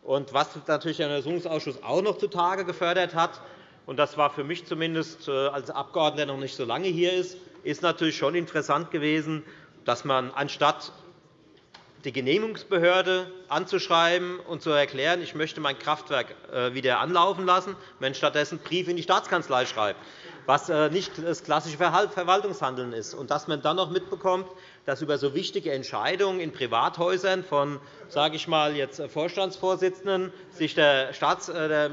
Und was natürlich der Untersuchungsausschuss auch noch zutage gefördert hat, und das war für mich zumindest äh, als Abgeordneter, der noch nicht so lange hier ist, ist natürlich schon interessant gewesen, dass man anstatt die Genehmigungsbehörde anzuschreiben und zu erklären, ich möchte mein Kraftwerk äh, wieder anlaufen lassen, man stattdessen Briefe in die Staatskanzlei schreibt, was äh, nicht das klassische Verwaltungshandeln ist. Und dass man dann noch mitbekommt, dass über so wichtige Entscheidungen in Privathäusern von sage ich mal, jetzt Vorstandsvorsitzenden sich der, Staats-, der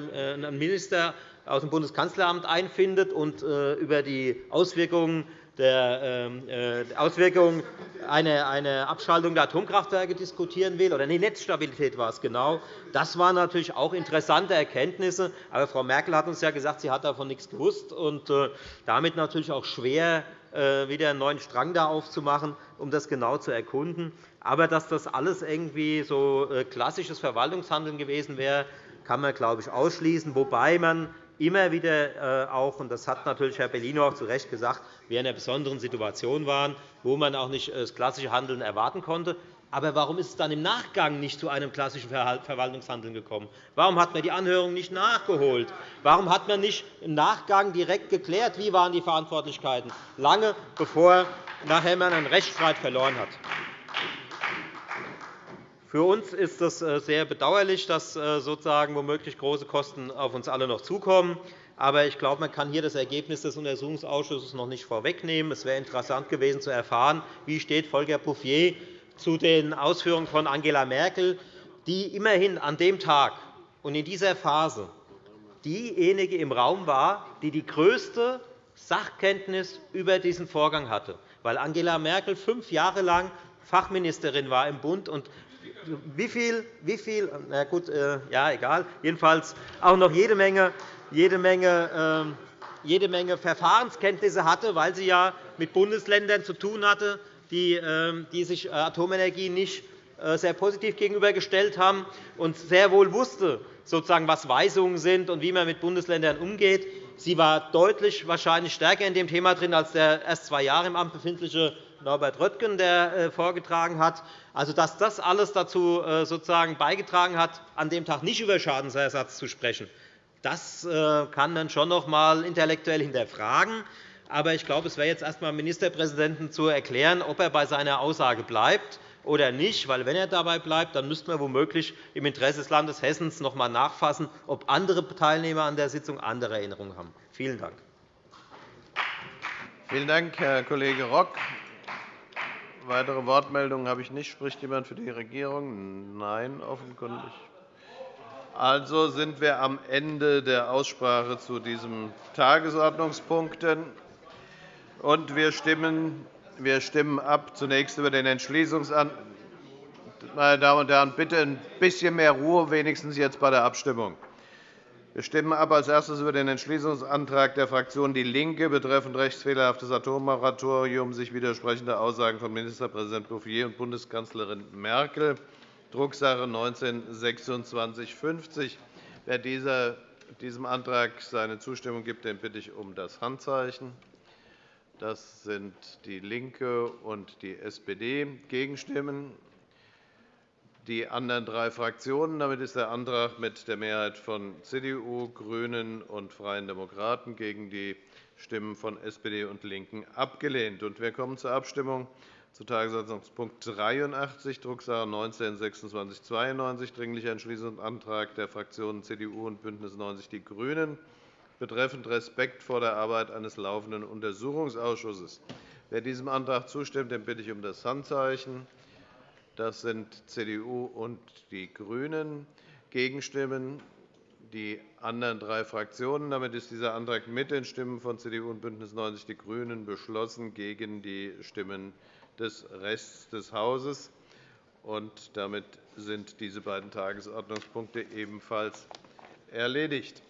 Minister aus dem Bundeskanzleramt einfindet und über die Auswirkungen der ähm, äh, Auswirkungen einer Abschaltung der Atomkraftwerke diskutieren will, oder die Netzstabilität war es genau. Das waren natürlich auch interessante Erkenntnisse. Aber Frau Merkel hat uns ja gesagt, sie hat davon nichts gewusst und äh, damit natürlich auch schwer, äh, wieder einen neuen Strang da aufzumachen, um das genau zu erkunden. Aber dass das alles irgendwie so klassisches Verwaltungshandeln gewesen wäre, kann man, glaube ich, ausschließen, wobei man immer wieder äh, auch, und das hat natürlich Herr Bellino auch zu Recht gesagt, wir in einer besonderen Situation waren, wo man auch nicht äh, das klassische Handeln erwarten konnte. Aber warum ist es dann im Nachgang nicht zu einem klassischen Verwaltungshandeln gekommen? Warum hat man die Anhörung nicht nachgeholt? Warum hat man nicht im Nachgang direkt geklärt, wie waren die Verantwortlichkeiten, lange bevor nachher man einen Rechtsstreit verloren hat? Für uns ist es äh, sehr bedauerlich, dass äh, sozusagen womöglich große Kosten auf uns alle noch zukommen. Aber ich glaube, man kann hier das Ergebnis des Untersuchungsausschusses noch nicht vorwegnehmen. Es wäre interessant gewesen zu erfahren, wie steht Volker Bouffier zu den Ausführungen von Angela Merkel, die immerhin an dem Tag und in dieser Phase diejenige im Raum war, die die größte Sachkenntnis über diesen Vorgang hatte, weil Angela Merkel fünf Jahre lang Fachministerin war im Bund und wie viel, wie viel na gut, äh, ja, egal, jedenfalls auch noch jede Menge, jede Menge, ähm, jede Menge Verfahrenskenntnisse hatte, weil sie ja mit Bundesländern zu tun hatte, die, ähm, die sich Atomenergie nicht äh, sehr positiv gegenübergestellt haben und sehr wohl wusste, sozusagen, was Weisungen sind und wie man mit Bundesländern umgeht. Sie war deutlich wahrscheinlich stärker in dem Thema drin als der erst zwei Jahre im Amt befindliche Norbert Röttgen, der äh, vorgetragen hat. Also, dass das alles dazu äh, sozusagen beigetragen hat, an dem Tag nicht über Schadensersatz zu sprechen, das äh, kann man schon noch einmal intellektuell hinterfragen. Aber ich glaube, es wäre jetzt erst einmal dem Ministerpräsidenten zu erklären, ob er bei seiner Aussage bleibt oder nicht. Weil, wenn er dabei bleibt, dann müssten wir womöglich im Interesse des Landes Hessen noch einmal nachfassen, ob andere Teilnehmer an der Sitzung andere Erinnerungen haben. Vielen Dank. Vielen Dank, Herr Kollege Rock. Weitere Wortmeldungen habe ich nicht. Spricht jemand für die Regierung? Nein, offenkundig. Also sind wir am Ende der Aussprache zu diesem Tagesordnungspunkt. Und wir stimmen, wir stimmen ab zunächst über den Entschließungsantrag. Meine Damen und Herren, bitte ein bisschen mehr Ruhe, wenigstens jetzt bei der Abstimmung. Wir stimmen ab als erstes über den Entschließungsantrag der Fraktion DIE LINKE betreffend rechtsfehlerhaftes Atommoratorium, sich widersprechende Aussagen von Ministerpräsident Bouffier und Bundeskanzlerin Merkel, Drucksache 19-2650. Wer diesem Antrag seine Zustimmung gibt, den bitte ich um das Handzeichen. Das sind DIE LINKE und die SPD. Gegenstimmen die anderen drei Fraktionen. Damit ist der Antrag mit der Mehrheit von CDU, GRÜNEN und Freien Demokraten gegen die Stimmen von SPD und LINKEN abgelehnt. Wir kommen zur Abstimmung zu Tagesordnungspunkt 83, Drucksache 19-2692, Dringlicher Entschließungsantrag der Fraktionen CDU und BÜNDNIS 90 die GRÜNEN betreffend Respekt vor der Arbeit eines laufenden Untersuchungsausschusses. Wer diesem Antrag zustimmt, den bitte ich um das Handzeichen. Das sind CDU und die GRÜNEN. Gegenstimmen die anderen drei Fraktionen. Damit ist dieser Antrag mit den Stimmen von CDU und BÜNDNIS 90 die GRÜNEN beschlossen, gegen die Stimmen des Rests des Hauses. Und damit sind diese beiden Tagesordnungspunkte ebenfalls erledigt.